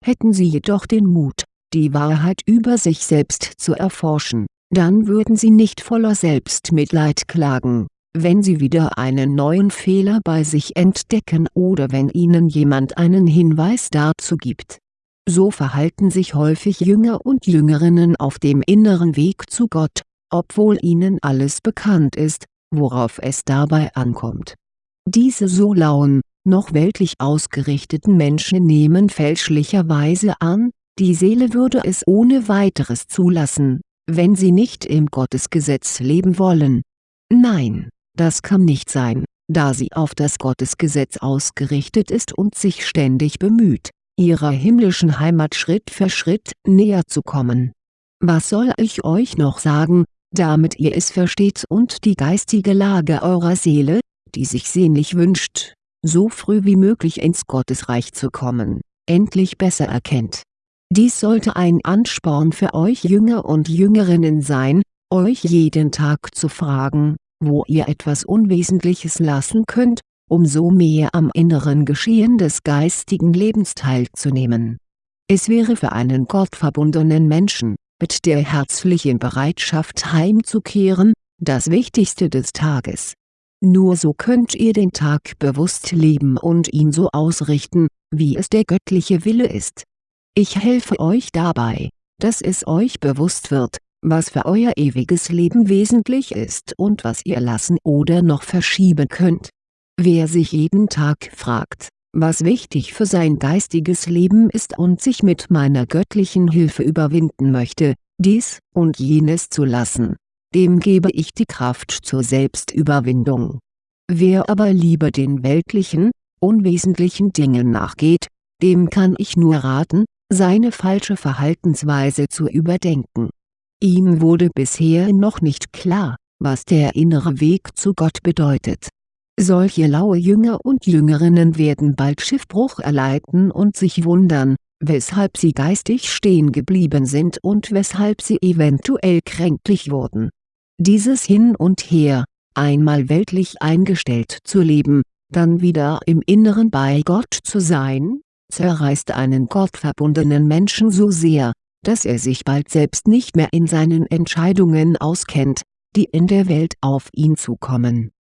Hätten sie jedoch den Mut, die Wahrheit über sich selbst zu erforschen, dann würden sie nicht voller Selbstmitleid klagen, wenn sie wieder einen neuen Fehler bei sich entdecken oder wenn ihnen jemand einen Hinweis dazu gibt. So verhalten sich häufig Jünger und Jüngerinnen auf dem inneren Weg zu Gott, obwohl ihnen alles bekannt ist, worauf es dabei ankommt. Diese so lauen, noch weltlich ausgerichteten Menschen nehmen fälschlicherweise an, die Seele würde es ohne weiteres zulassen, wenn sie nicht im Gottesgesetz leben wollen. Nein, das kann nicht sein, da sie auf das Gottesgesetz ausgerichtet ist und sich ständig bemüht, ihrer himmlischen Heimat Schritt für Schritt näher zu kommen. Was soll ich euch noch sagen, damit ihr es versteht und die geistige Lage eurer Seele, die sich sehnlich wünscht, so früh wie möglich ins Gottesreich zu kommen, endlich besser erkennt. Dies sollte ein Ansporn für euch Jünger und Jüngerinnen sein, euch jeden Tag zu fragen, wo ihr etwas Unwesentliches lassen könnt, um so mehr am inneren Geschehen des geistigen Lebens teilzunehmen. Es wäre für einen gottverbundenen Menschen, mit der herzlichen Bereitschaft heimzukehren, das Wichtigste des Tages nur so könnt ihr den Tag bewusst leben und ihn so ausrichten, wie es der göttliche Wille ist. Ich helfe euch dabei, dass es euch bewusst wird, was für euer ewiges Leben wesentlich ist und was ihr lassen oder noch verschieben könnt. Wer sich jeden Tag fragt, was wichtig für sein geistiges Leben ist und sich mit meiner göttlichen Hilfe überwinden möchte, dies und jenes zu lassen, dem gebe ich die Kraft zur Selbstüberwindung. Wer aber lieber den weltlichen, unwesentlichen Dingen nachgeht, dem kann ich nur raten, seine falsche Verhaltensweise zu überdenken. Ihm wurde bisher noch nicht klar, was der innere Weg zu Gott bedeutet. Solche laue Jünger und Jüngerinnen werden bald Schiffbruch erleiden und sich wundern, weshalb sie geistig stehen geblieben sind und weshalb sie eventuell kränklich wurden dieses Hin und Her, einmal weltlich eingestellt zu leben, dann wieder im Inneren bei Gott zu sein, zerreißt einen gottverbundenen Menschen so sehr, dass er sich bald selbst nicht mehr in seinen Entscheidungen auskennt, die in der Welt auf ihn zukommen.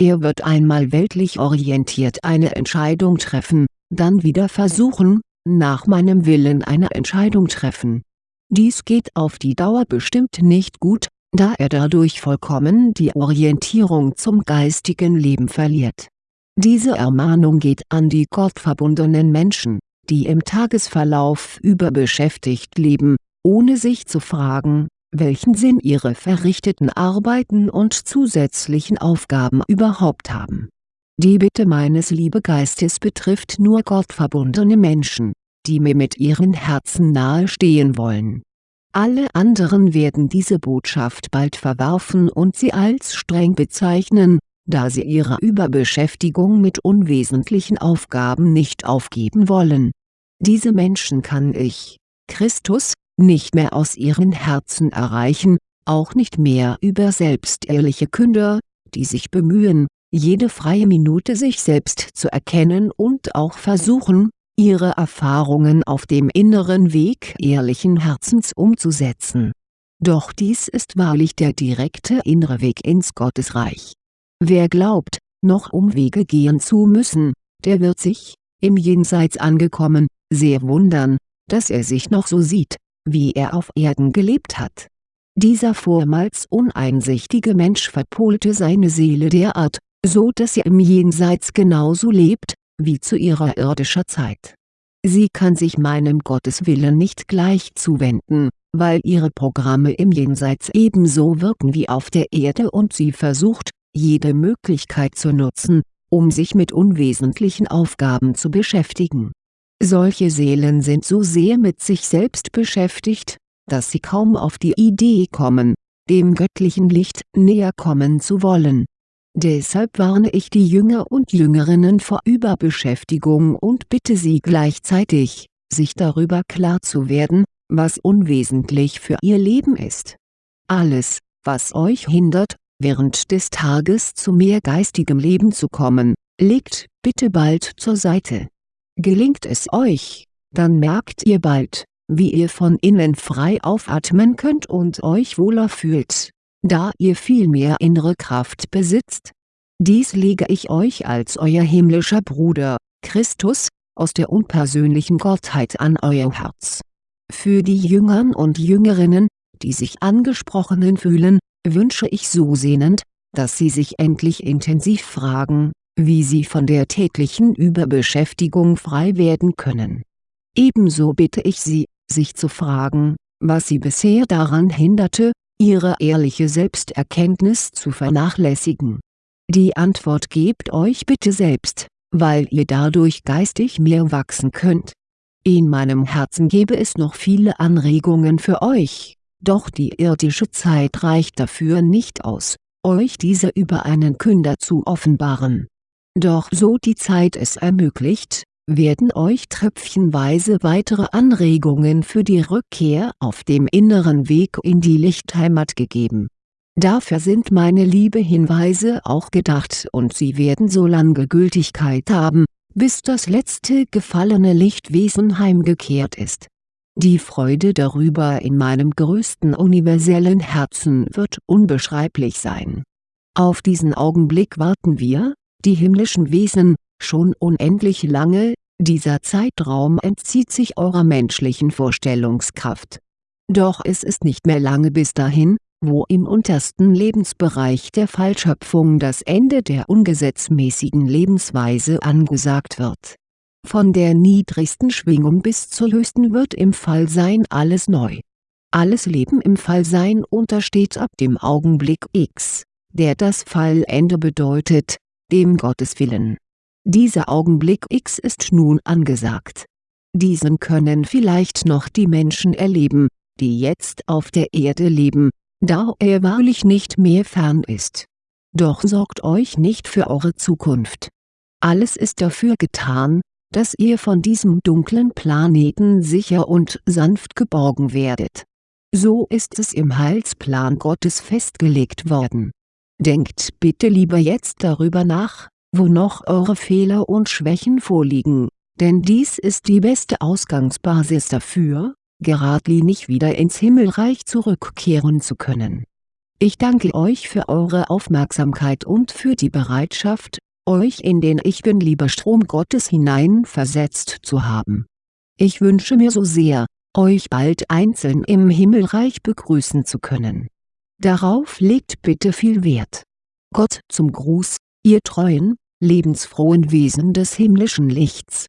Er wird einmal weltlich orientiert eine Entscheidung treffen, dann wieder versuchen, nach meinem Willen eine Entscheidung treffen. Dies geht auf die Dauer bestimmt nicht gut, da er dadurch vollkommen die Orientierung zum geistigen Leben verliert. Diese Ermahnung geht an die gottverbundenen Menschen, die im Tagesverlauf überbeschäftigt leben, ohne sich zu fragen, welchen Sinn ihre verrichteten Arbeiten und zusätzlichen Aufgaben überhaupt haben. Die Bitte meines Liebegeistes betrifft nur gottverbundene Menschen, die mir mit ihren Herzen nahestehen wollen. Alle anderen werden diese Botschaft bald verwerfen und sie als streng bezeichnen, da sie ihre Überbeschäftigung mit unwesentlichen Aufgaben nicht aufgeben wollen. Diese Menschen kann ich, Christus, nicht mehr aus ihren Herzen erreichen, auch nicht mehr über selbstehrliche Künder, die sich bemühen, jede freie Minute sich selbst zu erkennen und auch versuchen, ihre Erfahrungen auf dem inneren Weg ehrlichen Herzens umzusetzen. Doch dies ist wahrlich der direkte innere Weg ins Gottesreich. Wer glaubt, noch Umwege gehen zu müssen, der wird sich, im Jenseits angekommen, sehr wundern, dass er sich noch so sieht, wie er auf Erden gelebt hat. Dieser vormals uneinsichtige Mensch verpolte seine Seele derart, so dass er im Jenseits genauso lebt, wie zu ihrer irdischer Zeit. Sie kann sich meinem Gotteswillen nicht gleich zuwenden, weil ihre Programme im Jenseits ebenso wirken wie auf der Erde und sie versucht, jede Möglichkeit zu nutzen, um sich mit unwesentlichen Aufgaben zu beschäftigen. Solche Seelen sind so sehr mit sich selbst beschäftigt, dass sie kaum auf die Idee kommen, dem göttlichen Licht näher kommen zu wollen Deshalb warne ich die Jünger und Jüngerinnen vor Überbeschäftigung und bitte sie gleichzeitig, sich darüber klar zu werden, was unwesentlich für ihr Leben ist. Alles, was euch hindert, während des Tages zu mehr geistigem Leben zu kommen, legt bitte bald zur Seite. Gelingt es euch, dann merkt ihr bald, wie ihr von innen frei aufatmen könnt und euch wohler fühlt da ihr viel mehr innere Kraft besitzt. Dies lege ich euch als euer himmlischer Bruder, Christus, aus der unpersönlichen Gottheit an euer Herz. Für die Jüngern und Jüngerinnen, die sich angesprochenen fühlen, wünsche ich so sehnend, dass sie sich endlich intensiv fragen, wie sie von der täglichen Überbeschäftigung frei werden können. Ebenso bitte ich sie, sich zu fragen, was sie bisher daran hinderte, ihre ehrliche Selbsterkenntnis zu vernachlässigen? Die Antwort gebt euch bitte selbst, weil ihr dadurch geistig mehr wachsen könnt. In meinem Herzen gebe es noch viele Anregungen für euch, doch die irdische Zeit reicht dafür nicht aus, euch diese über einen Künder zu offenbaren. Doch so die Zeit es ermöglicht, werden euch tröpfchenweise weitere Anregungen für die Rückkehr auf dem inneren Weg in die Lichtheimat gegeben. Dafür sind meine liebe Hinweise auch gedacht und sie werden so lange Gültigkeit haben, bis das letzte gefallene Lichtwesen heimgekehrt ist. Die Freude darüber in meinem größten universellen Herzen wird unbeschreiblich sein. Auf diesen Augenblick warten wir, die himmlischen Wesen, schon unendlich lange, dieser Zeitraum entzieht sich eurer menschlichen Vorstellungskraft. Doch es ist nicht mehr lange bis dahin, wo im untersten Lebensbereich der Fallschöpfung das Ende der ungesetzmäßigen Lebensweise angesagt wird. Von der niedrigsten Schwingung bis zur höchsten wird im Fallsein alles neu. Alles Leben im Fallsein untersteht ab dem Augenblick X, der das Fallende bedeutet, dem Gotteswillen dieser Augenblick X ist nun angesagt. Diesen können vielleicht noch die Menschen erleben, die jetzt auf der Erde leben, da er wahrlich nicht mehr fern ist. Doch sorgt euch nicht für eure Zukunft. Alles ist dafür getan, dass ihr von diesem dunklen Planeten sicher und sanft geborgen werdet. So ist es im Heilsplan Gottes festgelegt worden. Denkt bitte lieber jetzt darüber nach, wo noch eure Fehler und Schwächen vorliegen, denn dies ist die beste Ausgangsbasis dafür, geradlinig wieder ins Himmelreich zurückkehren zu können. Ich danke euch für eure Aufmerksamkeit und für die Bereitschaft, euch in den Ich Bin-Lieber-Strom Gottes hineinversetzt zu haben. Ich wünsche mir so sehr, euch bald einzeln im Himmelreich begrüßen zu können. Darauf legt bitte viel Wert. Gott zum Gruß, ihr treuen, lebensfrohen Wesen des himmlischen Lichts